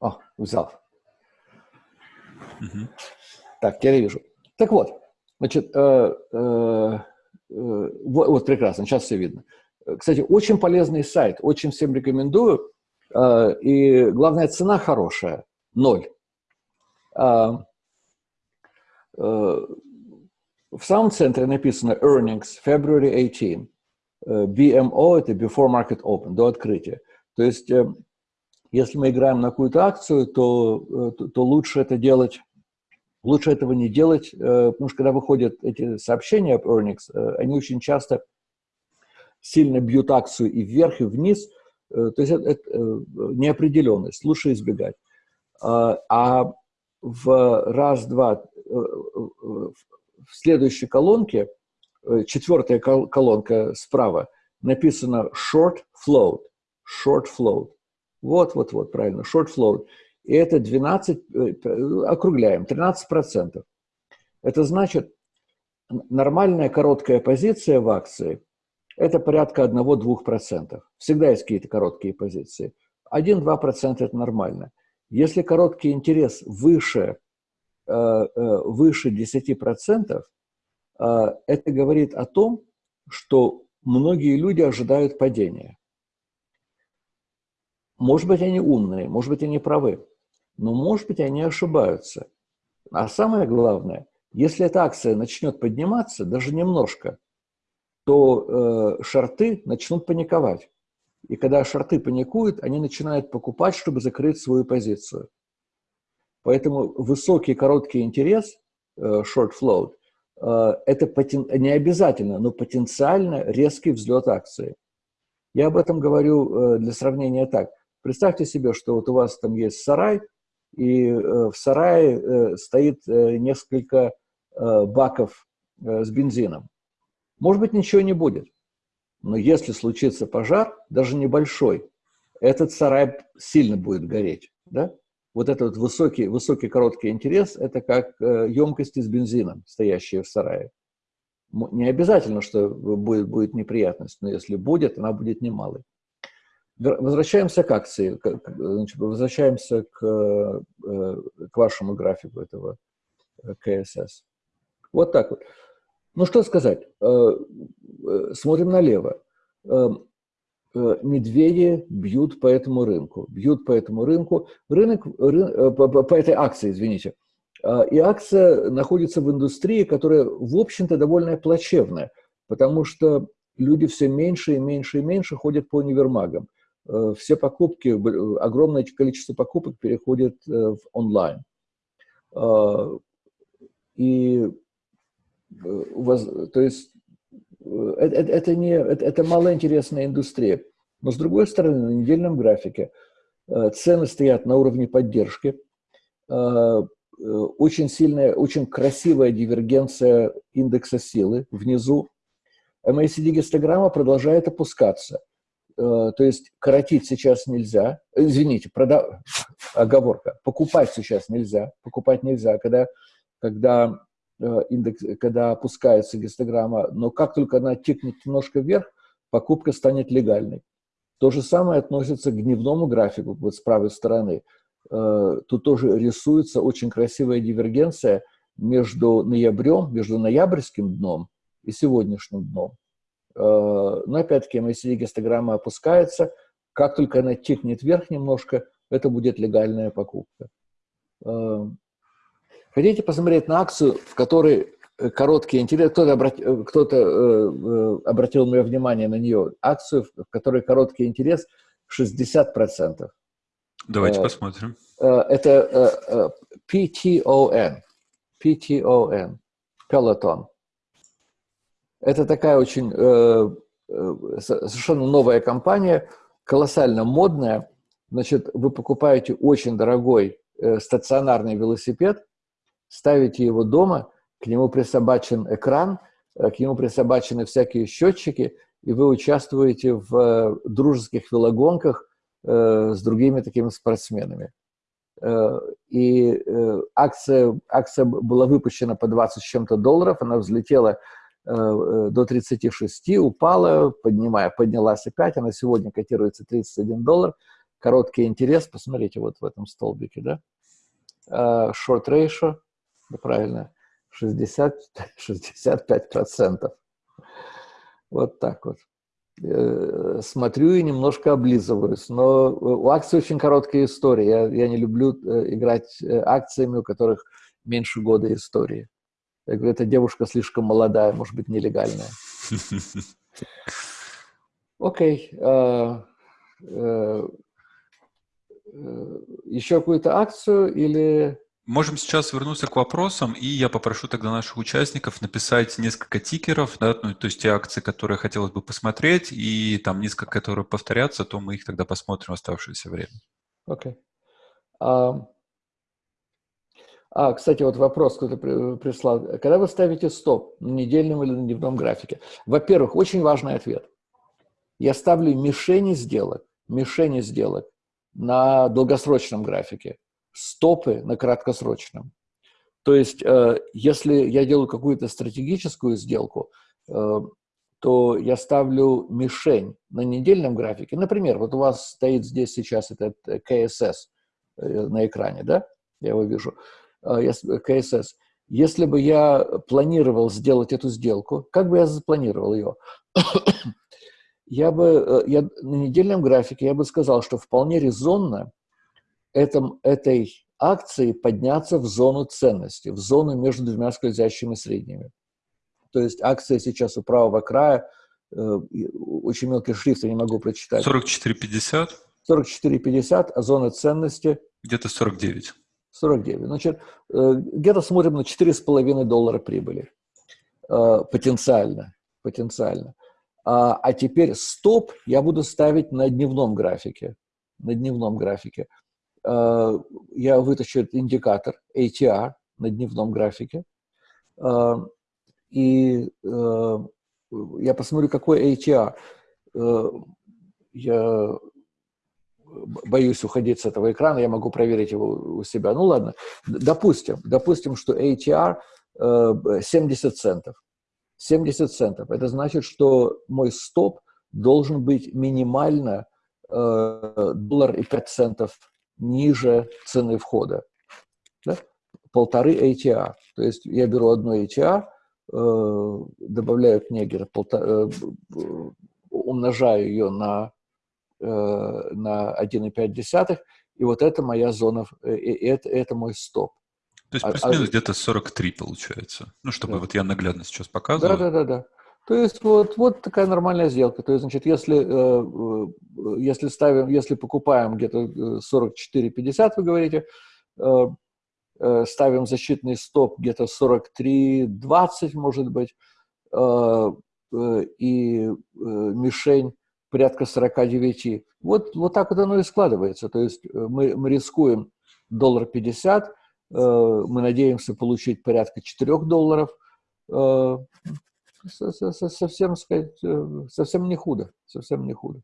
О, взял. Угу. Так, теперь вижу. Так вот, значит, э, э, э, вот, вот прекрасно, сейчас все видно. Кстати, очень полезный сайт, очень всем рекомендую. Э, и главная цена хорошая – ноль. А, э, в самом центре написано Earnings February 18. Э, BMO – это Before Market Open, до открытия. То есть, если мы играем на какую-то акцию, то, то, то лучше это делать, лучше этого не делать, потому что когда выходят эти сообщения об earnings, они очень часто сильно бьют акцию и вверх, и вниз – то есть это, это неопределенность, лучше избегать. А, а в раз-два, э, в следующей колонке, э, четвертая колонка справа, написано short float, short float. Вот, вот, вот, правильно, short float. И это 12, округляем, 13%. Это значит, нормальная короткая позиция в акции – это порядка 1-2%. Всегда есть какие-то короткие позиции. 1-2% это нормально. Если короткий интерес выше, э, э, выше 10%, э, это говорит о том, что многие люди ожидают падения. Может быть, они умные, может быть, они правы, но, может быть, они ошибаются. А самое главное, если эта акция начнет подниматься, даже немножко – то э, шарты начнут паниковать. И когда шорты паникуют, они начинают покупать, чтобы закрыть свою позицию. Поэтому высокий короткий интерес, э, short float, э, это потен... не обязательно, но потенциально резкий взлет акции. Я об этом говорю э, для сравнения так. Представьте себе, что вот у вас там есть сарай, и в сарае стоит несколько баков с бензином. Может быть, ничего не будет. Но если случится пожар, даже небольшой, этот сарай сильно будет гореть. Да? Вот этот вот высокий, высокий короткий интерес – это как э, емкости с бензином, стоящие в сарае. Не обязательно, что будет, будет неприятность, но если будет, она будет немалой. Возвращаемся к акции, значит, возвращаемся к, э, к вашему графику этого э, КСС. Вот так вот. Ну, что сказать. Смотрим налево. Э, медведи бьют по этому рынку, бьют по этому рынку, рынок, рын, э, по, по этой акции, извините. И акция находится в индустрии, которая, в общем-то, довольно плачевная, потому что люди все меньше и меньше и меньше ходят по универмагам. Э, все покупки, огромное количество покупок переходит в онлайн. И то есть это, это, это, не, это, это малоинтересная индустрия. Но с другой стороны, на недельном графике э, цены стоят на уровне поддержки, э, э, очень сильная, очень красивая дивергенция индекса силы внизу. MACD-гистограмма продолжает опускаться. То есть коротить сейчас нельзя. Извините, прода... оговорка. Покупать сейчас нельзя. Покупать нельзя, когда, когда Э, индекс, когда опускается гистограмма, но как только она тикнет немножко вверх, покупка станет легальной. То же самое относится к дневному графику, вот с правой стороны. Э, тут тоже рисуется очень красивая дивергенция между ноябрем, между ноябрьским дном и сегодняшним дном. Э, но опять-таки, если гистограмма опускается, как только она тикнет вверх немножко, это будет легальная покупка. Хотите посмотреть на акцию, в которой э, короткий интерес, кто-то обрати, э, кто э, э, обратил мое внимание на нее, акцию, в которой короткий интерес 60%. Давайте э, посмотрим. Э, это э, PTON, PTON, Peloton. Это такая очень э, совершенно новая компания, колоссально модная. Значит, вы покупаете очень дорогой э, стационарный велосипед, ставите его дома, к нему присобачен экран, э, к нему присобачены всякие счетчики, и вы участвуете в э, дружеских велогонках э, с другими такими спортсменами. И акция, акция была выпущена по 20 с чем-то долларов, она взлетела до 36, упала, поднимая, поднялась опять, она сегодня котируется 31 доллар. Короткий интерес, посмотрите вот в этом столбике, да? Short ratio – да, правильно, 60, 65%. Вот так вот. Э, смотрю и немножко облизываюсь. Но у акций очень короткая история. Я, я не люблю э, играть э, акциями, у которых меньше года истории. Я говорю, эта девушка слишком молодая, может быть, нелегальная. Окей. Еще какую-то акцию или... Можем сейчас вернуться к вопросам, и я попрошу тогда наших участников написать несколько тикеров, да, ну, то есть те акции, которые хотелось бы посмотреть, и там несколько, которые повторятся, то мы их тогда посмотрим в оставшееся время. Окей. Okay. А, а, кстати, вот вопрос кто-то прислал. Когда вы ставите стоп, на недельном или на дневном графике? Во-первых, очень важный ответ. Я ставлю мишени сделок, мишени сделок на долгосрочном графике стопы на краткосрочном. То есть, э, если я делаю какую-то стратегическую сделку, э, то я ставлю мишень на недельном графике. Например, вот у вас стоит здесь сейчас этот э, КСС на экране, да? Я его вижу. КСС. Если бы я планировал сделать эту сделку, как бы я запланировал ее? я бы я, на недельном графике я бы сказал, что вполне резонно этом, этой акции подняться в зону ценности, в зону между двумя скользящими средними. То есть акция сейчас у правого края очень мелкий шрифт, я не могу прочитать. 44,50? 44,50, а зона ценности? Где-то 49. 49. Значит, где-то смотрим на 4,5 доллара прибыли. Потенциально. Потенциально. А, а теперь стоп я буду ставить на дневном графике. На дневном графике. А, я вытащу индикатор ATR на дневном графике. А, и а, я посмотрю, какой ATR. Я боюсь уходить с этого экрана, я могу проверить его у себя. Ну ладно, допустим, допустим, что ATR 70 центов. 70 центов. Это значит, что мой стоп должен быть минимально э, доллар и 5 центов ниже цены входа. Да? Полторы ATR. То есть я беру одно ATR, э, добавляю к где-то полтора, э, умножаю ее на, э, на 1,5, и вот это моя зона, э, это, это мой стоп. То есть а, плюс-минус а, где-то 43 получается. Ну, чтобы да. вот я наглядно сейчас показывал. Да, да, да, да. То есть вот, вот такая нормальная сделка. То есть, значит, если, э, э, если ставим, если покупаем где-то 44,50, вы говорите, э, ставим защитный стоп где-то 43,20, может быть, и мишень порядка 49. Вот, вот так вот оно и складывается. То есть мы, мы рискуем доллар 50, Э, мы надеемся получить порядка 4 долларов. Э, совсем, сказать, э, совсем не худо, совсем не худо.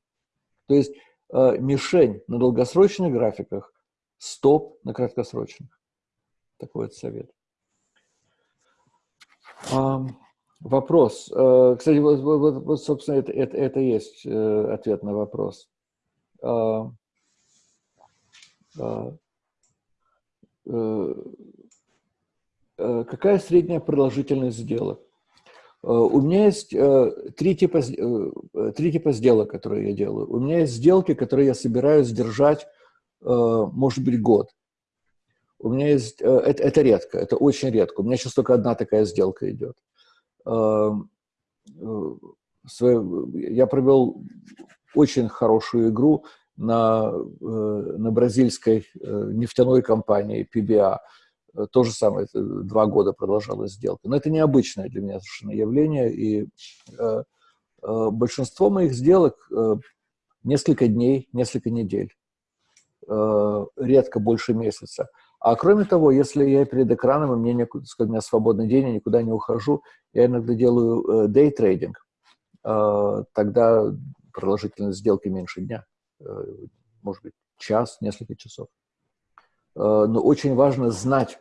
То есть мишень на долгосрочных графиках, стоп на краткосрочных. Такой вот совет. Вопрос. Кстати, вот, вот, вот собственно, это, это, это есть ответ на вопрос. Э, э, какая средняя продолжительность сделок? Э, у меня есть три типа, три типа сделок, которые я делаю. У меня есть сделки, которые я собираюсь держать, может быть, год. У меня есть... Это, это редко, это очень редко. У меня сейчас только одна такая сделка идет. Я провел очень хорошую игру на, э, на бразильской э, нефтяной компании PBA. Э, то же самое, два года продолжалась сделка. Но это необычное для меня совершенно явление, и большинство моих сделок несколько дней, несколько недель, редко больше месяца. А кроме того, если я перед экраном, и мне некуда, у меня свободный день, я никуда не ухожу, я иногда делаю дейтрейдинг, тогда продолжительность сделки меньше дня. Э, может быть, час, несколько часов. Э, но очень важно знать,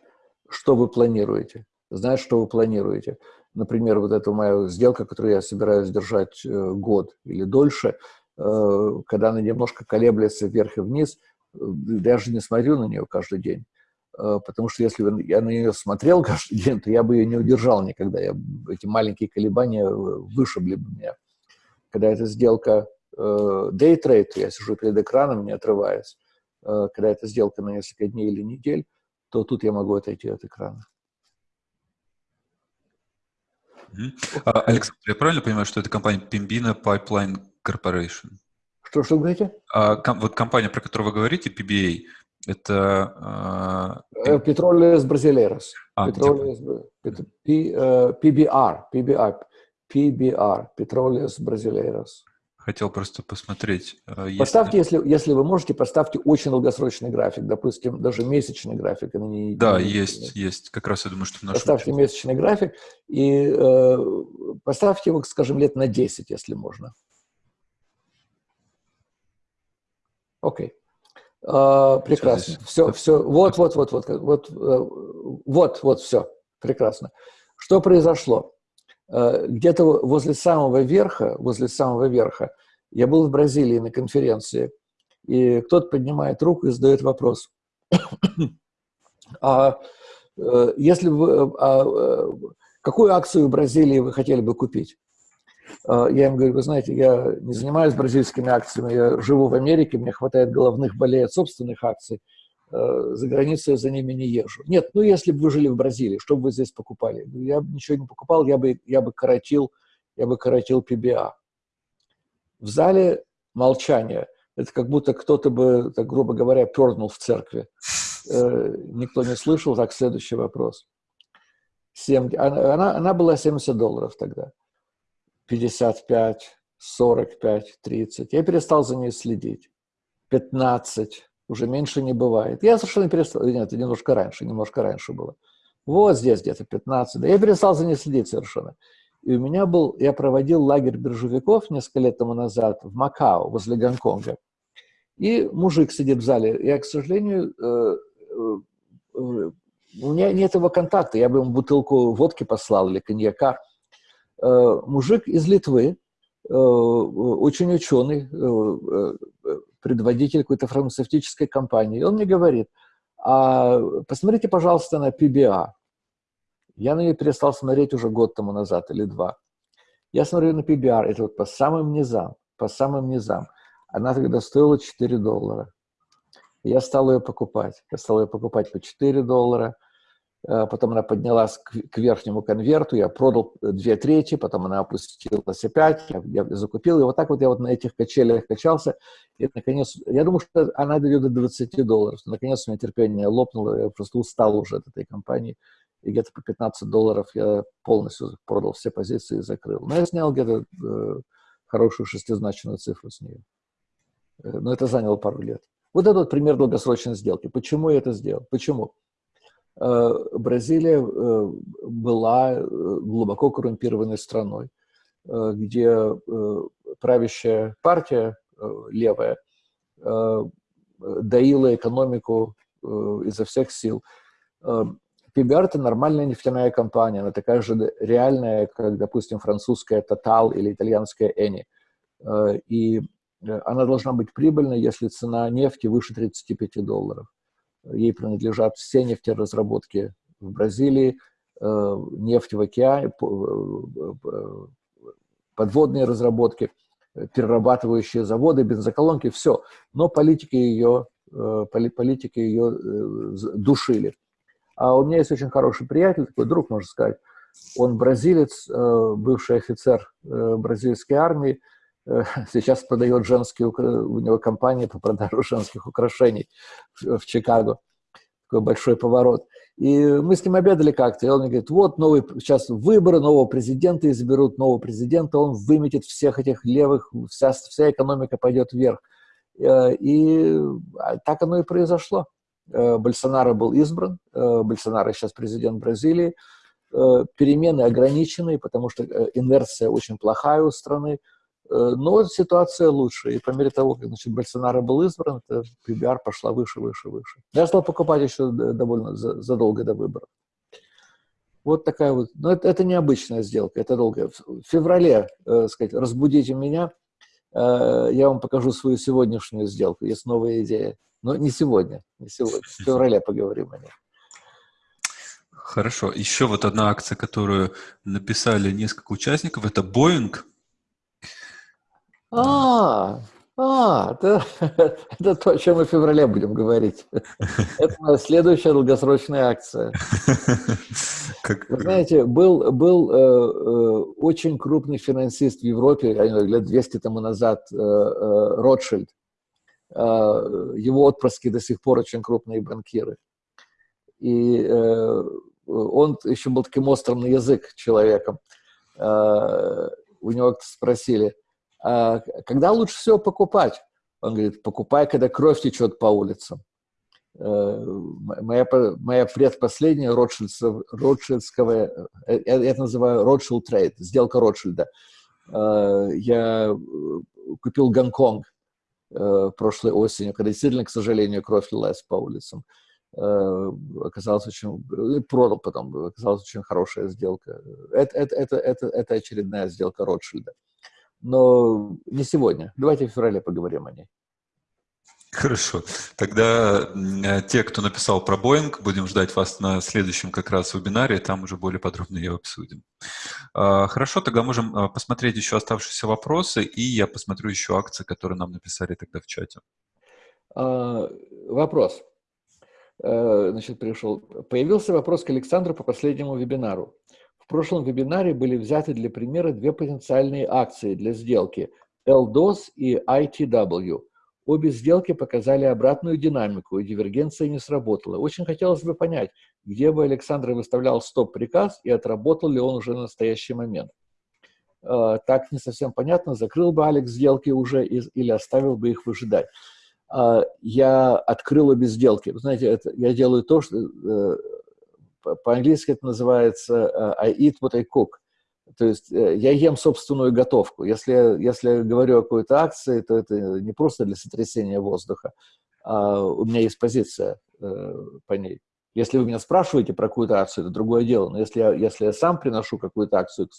что вы планируете. Знать, что вы планируете. Например, вот эта моя сделка, которую я собираюсь держать э, год или дольше, когда она немножко колеблется вверх и вниз, даже не смотрю на нее каждый день. Потому что если бы я на нее смотрел каждый день, то я бы ее не удержал никогда. Я, эти маленькие колебания вышибли бы меня. Когда эта сделка дейтрейд, я сижу перед экраном, не отрываясь, э, когда это сделка на несколько дней или недель, то тут я могу отойти от экрана. А, Александр, я правильно понимаю, что это компания Pembina Pipeline Corporation? Что, что вы говорите? А, ком, вот компания, про которую вы говорите, PBA, это... Uh, Petroleus Brasileiros. А, Petroleus, PBR, PBR, PBR, Petroleus Brasileiros. Хотел просто посмотреть. Э, поставьте, если, если вы можете, поставьте очень долгосрочный график, допустим, даже месячный график. А не, да, не, есть, есть. Как раз я думаю, что в Поставьте учете. месячный график и э, поставьте его, скажем, лет на 10, если можно. Окей. Э, прекрасно. Все, все. Вот, вот, вот, вот, вот, э, вот, вот, все. Прекрасно. Что произошло? Э, где-то возле самого верха, возле самого верха, я был в Бразилии на конференции, и кто-то поднимает руку и задает вопрос. а э, если вы, а, э, какую акцию в Бразилии вы хотели бы купить? Я им говорю, вы знаете, я не занимаюсь бразильскими акциями, я живу в Америке, мне хватает головных болей от собственных акций, за границей я за ними не езжу. Нет, ну если бы вы жили в Бразилии, что бы вы здесь покупали? Я бы ничего не покупал, я бы, я бы коротил, я бы коротил PBA. В зале молчание. Это как будто кто-то бы, так грубо говоря, пернул в церкви. Э, никто не слышал. Так, следующий вопрос. 7, она, она была 70 долларов тогда. 55, 45, 30. Я перестал за ней следить. 15, уже меньше не бывает. Я совершенно перестал, нет, немножко раньше, немножко раньше было. Вот здесь где-то 15, да я перестал за ней следить совершенно. И у меня был, я проводил лагерь биржевиков несколько лет тому назад в Макао, возле Гонконга. И мужик сидит в зале. Я, к сожалению, э, э, э, у меня нет его контакта, я бы ему бутылку водки послал или коньяка. Мужик из Литвы, очень ученый, предводитель какой-то фармацевтической компании. И он мне говорит, а посмотрите, пожалуйста, на PBA. Я на нее перестал смотреть уже год тому назад или два. Я смотрю на PBR, это вот по самым низам, по самым низам. Она тогда стоила 4 доллара. Я стал ее покупать. Я стал ее покупать по 4 доллара. Э, потом она поднялась к, верхнему конверту, я продал две трети, потом она опустилась опять, я, я закупил, и вот так вот я вот на этих качелях качался, и наконец, я думаю, что она дойдет до 20 долларов, наконец у меня терпение лопнуло, я просто устал уже от этой компании, и где-то по 15 долларов я полностью продал все позиции и закрыл. Но я снял где-то э, хорошую шестизначную цифру с нее. Э, но это заняло пару лет. Вот это вот пример долгосрочной сделки. Почему я это сделал? Почему? Э, Бразилия э, была э, глубоко коррумпированной страной, где правящая партия левая доила экономику изо всех сил. PBR – это нормальная нефтяная компания, она такая же реальная, как, допустим, французская Total или итальянская Eni. И она должна быть прибыльной, если цена нефти выше 35 долларов. Ей принадлежат все нефтеразработки в Бразилии, э, нефть в океане, э, подводные разработки, перерабатывающие заводы, бензоколонки, все. Но политики ее, э, политики ее душили. А у меня есть очень хороший приятель, такой друг, можно сказать. Он бразилец, бывший офицер бразильской армии, Э, сейчас продает женские, у него компания по продаже женских украшений в, Чикаго. Такой большой поворот. И мы с ним обедали как-то, и он мне говорит, вот новый, сейчас выборы, нового президента изберут, нового президента, он выметит всех этих левых, вся, вся экономика пойдет вверх. Э, и а, так оно и произошло. Э, Больсонaro был избран, Больсонaro сейчас президент Бразилии, перемены ограничены, потому что инверсия очень плохая у страны, Э, но ситуация лучше. И по мере того, как значит, Больсонaro был избран, это PBR пошла выше, выше, выше. Я стал покупать еще довольно задолго до выборов. Вот такая вот, но это, это необычная сделка, это долгая. В феврале, э, сказать, разбудите меня, э, я вам покажу свою сегодняшнюю сделку, есть новая идея. Но не сегодня, не сегодня, в феврале поговорим о ней. Хорошо. Еще вот одна акция, которую написали несколько участников, это Boeing – а, а, это, это то, о чем мы в феврале будем говорить. Это моя следующая долгосрочная акция. Как... Вы знаете, был, был э, э, очень крупный финансист в Европе, лет 200 тому назад, э, э, Ротшильд. Э, его отпрыски до сих пор очень крупные банкиры. И э, он еще был таким острым на язык человеком. Э, у него спросили – когда лучше всего покупать? Он говорит, покупай, когда кровь течет по улицам. Э, моя, моя предпоследняя Ротшильдского, э, я это называю Ротшильд трейд, сделка Ротшильда. Э, я купил Гонконг прошлой осенью, когда действительно, к сожалению, кровь лилась по улицам. Оказалось очень... Продал потом, оказалась очень хорошая сделка. Это, это, это, это, это очередная сделка Ротшильда но не сегодня. Давайте в феврале поговорим о ней. Хорошо. Тогда те, кто написал про Боинг, будем ждать вас на следующем как раз вебинаре, там уже более подробно ее обсудим. А, хорошо, тогда можем а, посмотреть еще оставшиеся вопросы, и я посмотрю еще акции, которые нам написали тогда в чате. А, вопрос. Э, значит, пришел. Появился вопрос к Александру по последнему вебинару. В прошлом вебинаре были взяты для примера две потенциальные акции для сделки LDOS и ITW. Обе сделки показали обратную динамику, и дивергенция не сработала. Очень хотелось бы понять, где бы Александр выставлял стоп-приказ и отработал ли он уже на настоящий момент. Э, так не совсем понятно, закрыл бы Алекс сделки уже или оставил бы их выжидать. Э, я открыл обе сделки. Вы знаете, это, я делаю то, что э, по-английски это называется I eat what I cook. То есть я ем собственную готовку. Если, если я говорю о какой-то акции, то это не просто для сотрясения воздуха, а у меня есть позиция по ней. Если вы меня спрашиваете про какую-то акцию, это другое дело. Но если я, если я сам приношу какую-то акцию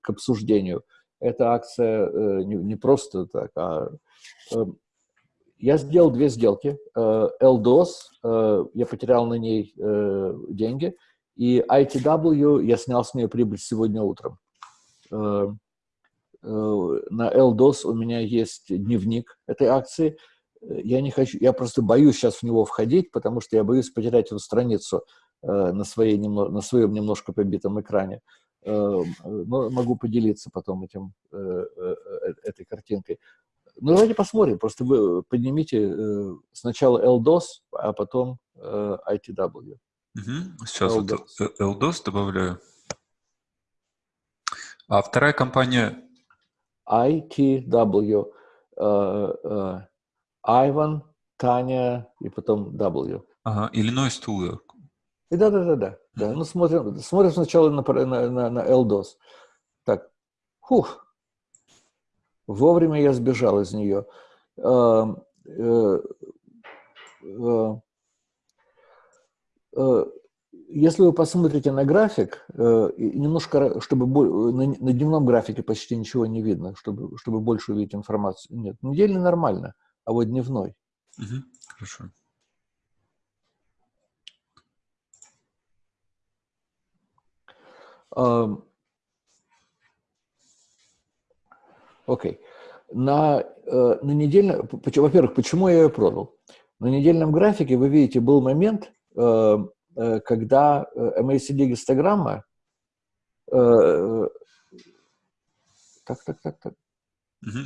к обсуждению. Эта акция э, не, не просто так, а э, я сделал две сделки. Э, LDOS, я потерял на ней деньги, и ITW я снял с нее прибыль сегодня утром. На LDOS у меня есть дневник этой акции. Я не хочу, я просто боюсь сейчас в него входить, потому что я боюсь потерять эту страницу на, своей, на своем немножко побитом экране. Э, но могу поделиться потом этим, э, э, этой картинкой. Ну, давайте посмотрим. Просто вы поднимите сначала LDOS, а потом ITW. Угу. Сейчас LDOS. вот LDOS добавляю. А вторая компания? ITW. Ivan, Таня и потом W. Ага, Illinois Tool. Да, да, да, да. да. Ну, смотрим, смотрим сначала на, на, на, на LDOS. Так, хух, вовремя я сбежал из нее. Э, э, э, если вы посмотрите на график, немножко, чтобы на, дневном графике почти ничего не видно, чтобы, чтобы больше увидеть информацию. Нет, недельный нормально, а вот дневной. Угу, хорошо. Окей. Okay. На, э, на недельном... Во-первых, почему я ее продал? На недельном графике, вы видите, был момент, э, э, когда MACD-гистограмма... Так, так, так, так.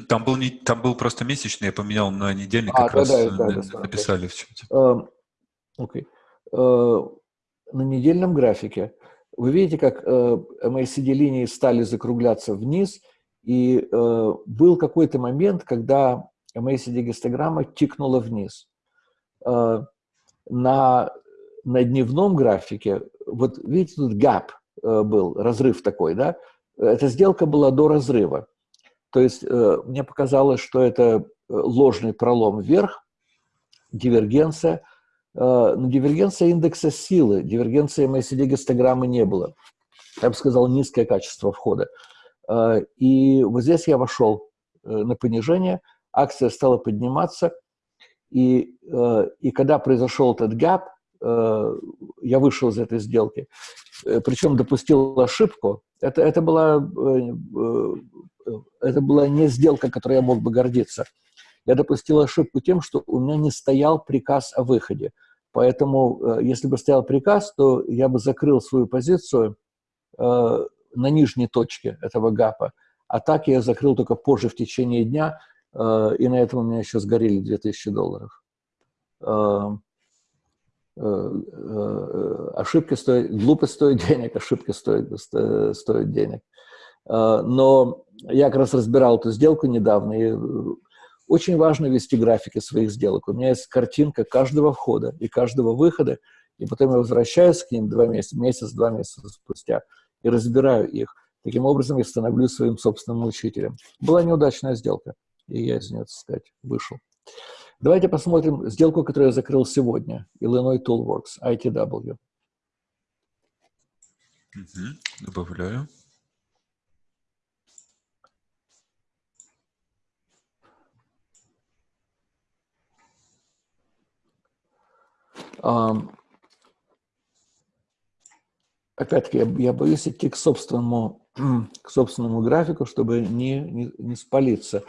Там был, не, там был просто месячный, я поменял на недельный, а, как да, раз да, да, да, написали да. в чате. Окей. Okay. На недельном графике вы видите, как э, MACD-линии стали закругляться вниз, и э, был какой-то момент, когда MACD-гистограмма тикнула вниз. Э, на, на дневном графике, вот видите, тут gap э, был, разрыв такой, да? Эта сделка была до разрыва. То есть э, мне показалось, что это э, ложный пролом вверх, дивергенция – Э, но дивергенция индекса силы, дивергенции MACD-гистограммы не было. Я бы сказал, низкое качество входа. Э, и вот здесь я вошел э, на понижение, акция стала подниматься, и, и когда произошел этот гэп, я вышел из этой сделки, причем допустил ошибку. Это, это, была, это была не сделка, которой я мог бы гордиться. Я допустил ошибку тем, что у меня не стоял приказ о выходе. Поэтому, э, если бы стоял приказ, то я бы закрыл свою позицию э, на нижней точке этого гапа. А так я закрыл только позже в течение дня, э, и на этом у меня еще сгорели 2000 долларов. Ошибки стоят, глупость стоит денег, ошибки стоят, стоят денег. Но я как раз разбирал эту сделку недавно, и очень важно вести графики своих сделок. У меня есть картинка каждого входа и каждого выхода, и потом я возвращаюсь к ним два месяца, месяц-два месяца спустя и разбираю их. Таким образом, я становлюсь своим собственным учителем. Была неудачная сделка, и я из нее, так сказать, вышел. Давайте посмотрим сделку, которую я закрыл сегодня. Illinois Toolworks, ITW. Угу, добавляю. Опять-таки, я, я боюсь идти к собственному, к собственному графику, чтобы не, не, не спалиться.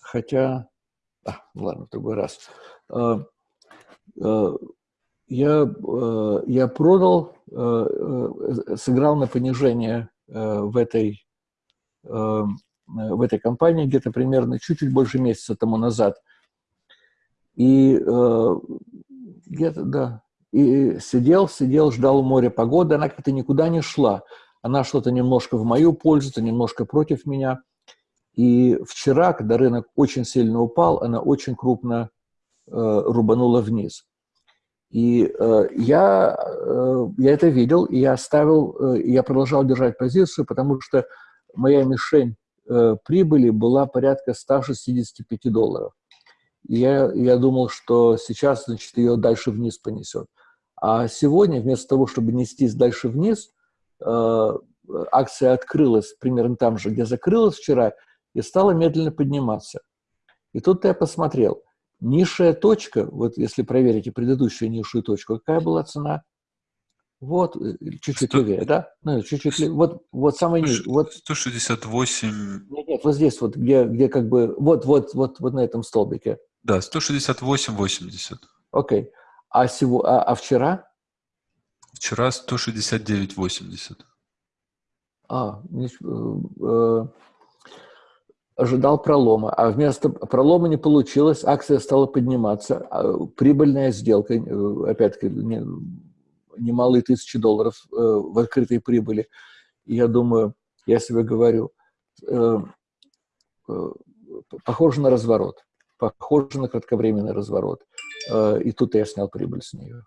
Хотя... А, ладно, в другой раз. А, а, я, а, я продал, сыграл на понижение в этой, в этой компании где-то примерно чуть-чуть больше месяца тому назад. И э, где-то, да, и сидел, сидел, ждал моря погоды, она как-то никуда не шла. Она что-то немножко в мою пользу, то немножко против меня. И вчера, когда рынок очень сильно упал, она очень крупно э, рубанула вниз. И э, я, э, я это видел, и я оставил, э, я продолжал держать позицию, потому что моя мишень э, прибыли была порядка 165 долларов. Я, я думал, что сейчас, значит, ее дальше вниз понесет. А сегодня, вместо того, чтобы нестись дальше вниз, э, акция открылась примерно там же, где закрылась вчера, и стала медленно подниматься. И тут я посмотрел – Низшая точка, вот если проверите предыдущую низшую точку, какая была цена? Вот, э, чуть-чуть левее, да? Ну, чуть-чуть левее. Вот, вот самый низ. Вот. 168. Нет, нет, вот здесь вот, где, где как бы, вот, вот, вот, вот на этом столбике. Да, 168,80. Окей. А, сего, а, а вчера? Вчера 169,80. А, э, э, ожидал пролома, а вместо пролома не получилось, акция стала подниматься, а прибыльная сделка, э, опять-таки, немалые тысячи долларов э, в открытой прибыли. И я думаю, я себе говорю, э, похоже на разворот, похоже на кратковременный разворот. И тут я снял прибыль с нее.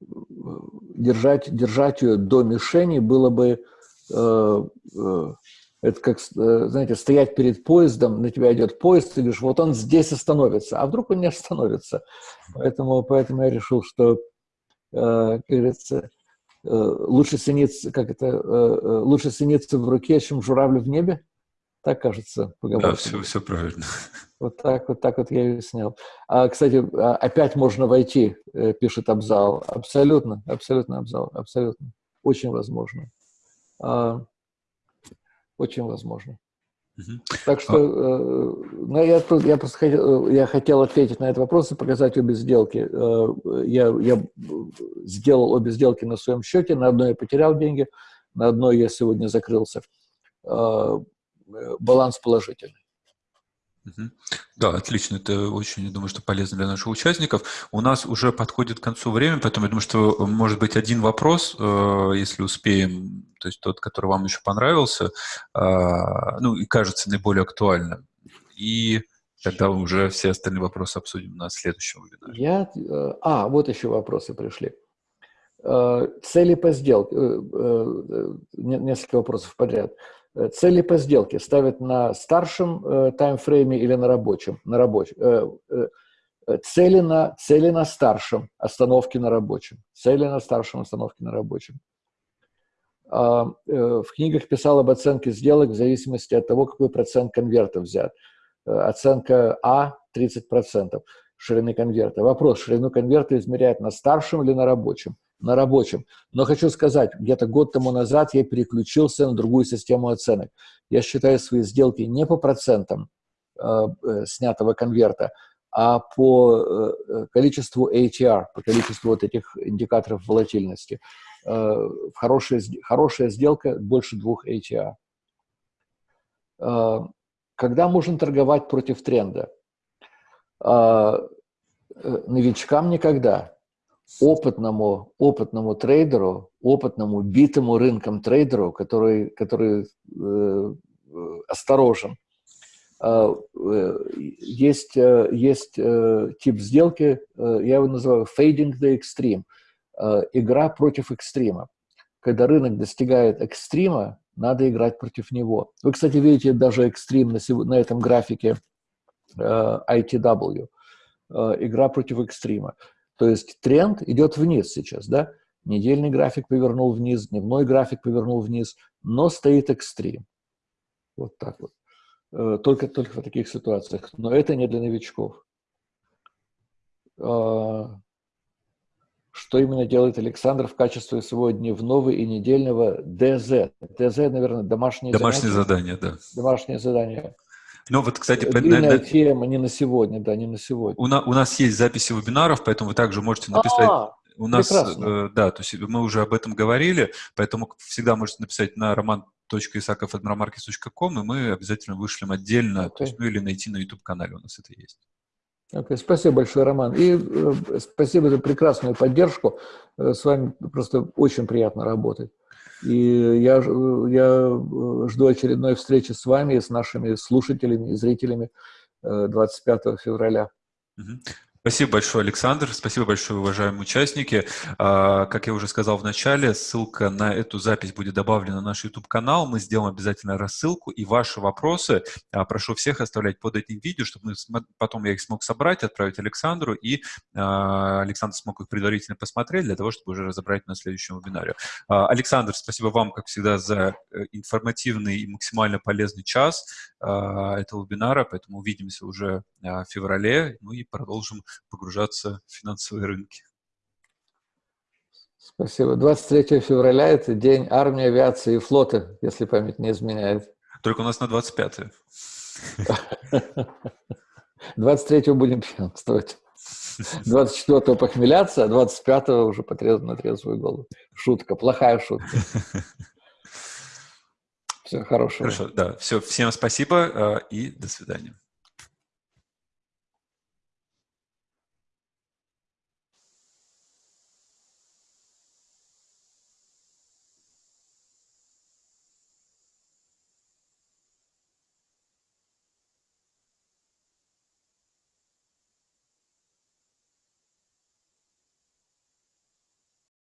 Держать, держать ее до мишени было бы Э, э, это как, э, знаете, стоять перед поездом, на тебя идет поезд, ты говоришь, вот он здесь остановится, а вдруг он не остановится. Поэтому, поэтому я решил, что, как говорится, лучше цениться, как это, лучше цениться в руке, чем журавль в небе. Так кажется. Да, все, все правильно. Вот так вот, так вот я ее снял. А, кстати, а, опять можно войти, пишет Абзал. Абсолютно, абсолютно Абзал, абсолютно. Очень возможно. А, очень возможно. Угу. Так что э, ну, я, я просто хотел, я хотел ответить на этот вопрос и показать обе сделки. Э, я, я сделал обе сделки на своем счете, на одной я потерял деньги, на одной я сегодня закрылся. Э, баланс положительный. Да, отлично. Это очень, я думаю, что полезно для наших участников. У нас уже подходит к концу время, поэтому я думаю, что э, может быть один вопрос, э, если успеем, то есть тот, который вам еще понравился, а, ну и кажется наиболее актуальным. И тогда уже все остальные вопросы обсудим на следующем вебинаре. Я, э, а, вот еще вопросы пришли. Цели по сделке. Несколько вопросов подряд. Э, цели по сделке ставят на старшем э, таймфрейме или на рабочем? На рабочем. Э, э, цели, на, цели на старшем, остановки на рабочем. Цели на старшем, остановки на рабочем. А, э, в книгах писал об оценке сделок в зависимости от того, какой процент конверта взят. Э, оценка А – 30% ширины конверта. Вопрос, ширину конверта измеряют на старшем или на рабочем? На рабочем. Но хочу сказать, где-то год тому назад я переключился на другую систему оценок. Я считаю свои сделки не по процентам э, э, снятого конверта, а по э, количеству ATR, по количеству вот этих индикаторов волатильности. Э, хорошая, хорошая сделка больше двух ATR. Э, когда можно торговать против тренда? Э, э новичкам никогда опытному, опытному трейдеру, опытному, битому рынком трейдеру, который, который э, осторожен. А, э, есть, э, есть э, тип сделки, я его называю fading the extreme, э, игра против экстрима. Когда рынок достигает экстрима, надо играть против него. Вы, кстати, видите даже экстрим на, на этом графике ITW. Игра против экстрима. То есть тренд идет вниз сейчас, да? Недельный график повернул вниз, дневной график повернул вниз, но стоит экстрим. Вот так вот. Э, только, только в таких ситуациях. Но это не для новичков. А, что именно делает Александр в качестве своего дневного и недельного ДЗ? ДЗ, наверное, домашние, домашние задания. да. Домашние задания. Ну вот, кстати, длинная на, тема не на сегодня, да, не на сегодня. У, на, у нас есть записи вебинаров, поэтому вы также можете написать. А, у нас, э, да, то есть мы уже об этом говорили, поэтому всегда можете написать на роман isakov.markets.com, и мы обязательно вышлем отдельно, okay. то есть, ну или найти на YouTube-канале у нас это есть. Okay. Спасибо большое, Роман. И э, спасибо за прекрасную поддержку. Э, с вами просто очень приятно работать. И я, я э, жду очередной встречи с вами, с нашими слушателями и зрителями 25 э, февраля. Спасибо большое, Александр. Спасибо большое, уважаемые участники. А, как я уже сказал в начале, ссылка на эту запись будет добавлена на наш YouTube-канал. Мы сделаем обязательно рассылку. И ваши вопросы а, прошу всех оставлять под этим видео, чтобы потом я их смог собрать, отправить Александру, и а, Александр смог их предварительно посмотреть для того, чтобы уже разобрать на следующем вебинаре. Александр, спасибо вам, как всегда, за э, информативный и максимально полезный час этого вебинара. Поэтому увидимся уже в феврале, ну и продолжим погружаться в финансовые рынки. Спасибо. 23 февраля – это день армии, авиации и флота, если память не изменяет. Только у нас на 25-е. 23-го будем пьянствовать. 24-го похмеляться, а 25-го уже потрезво на трезвую голову. Шутка, плохая шутка. Все, хорошего. Хорошо, да. Все, всем спасибо э, и до свидания.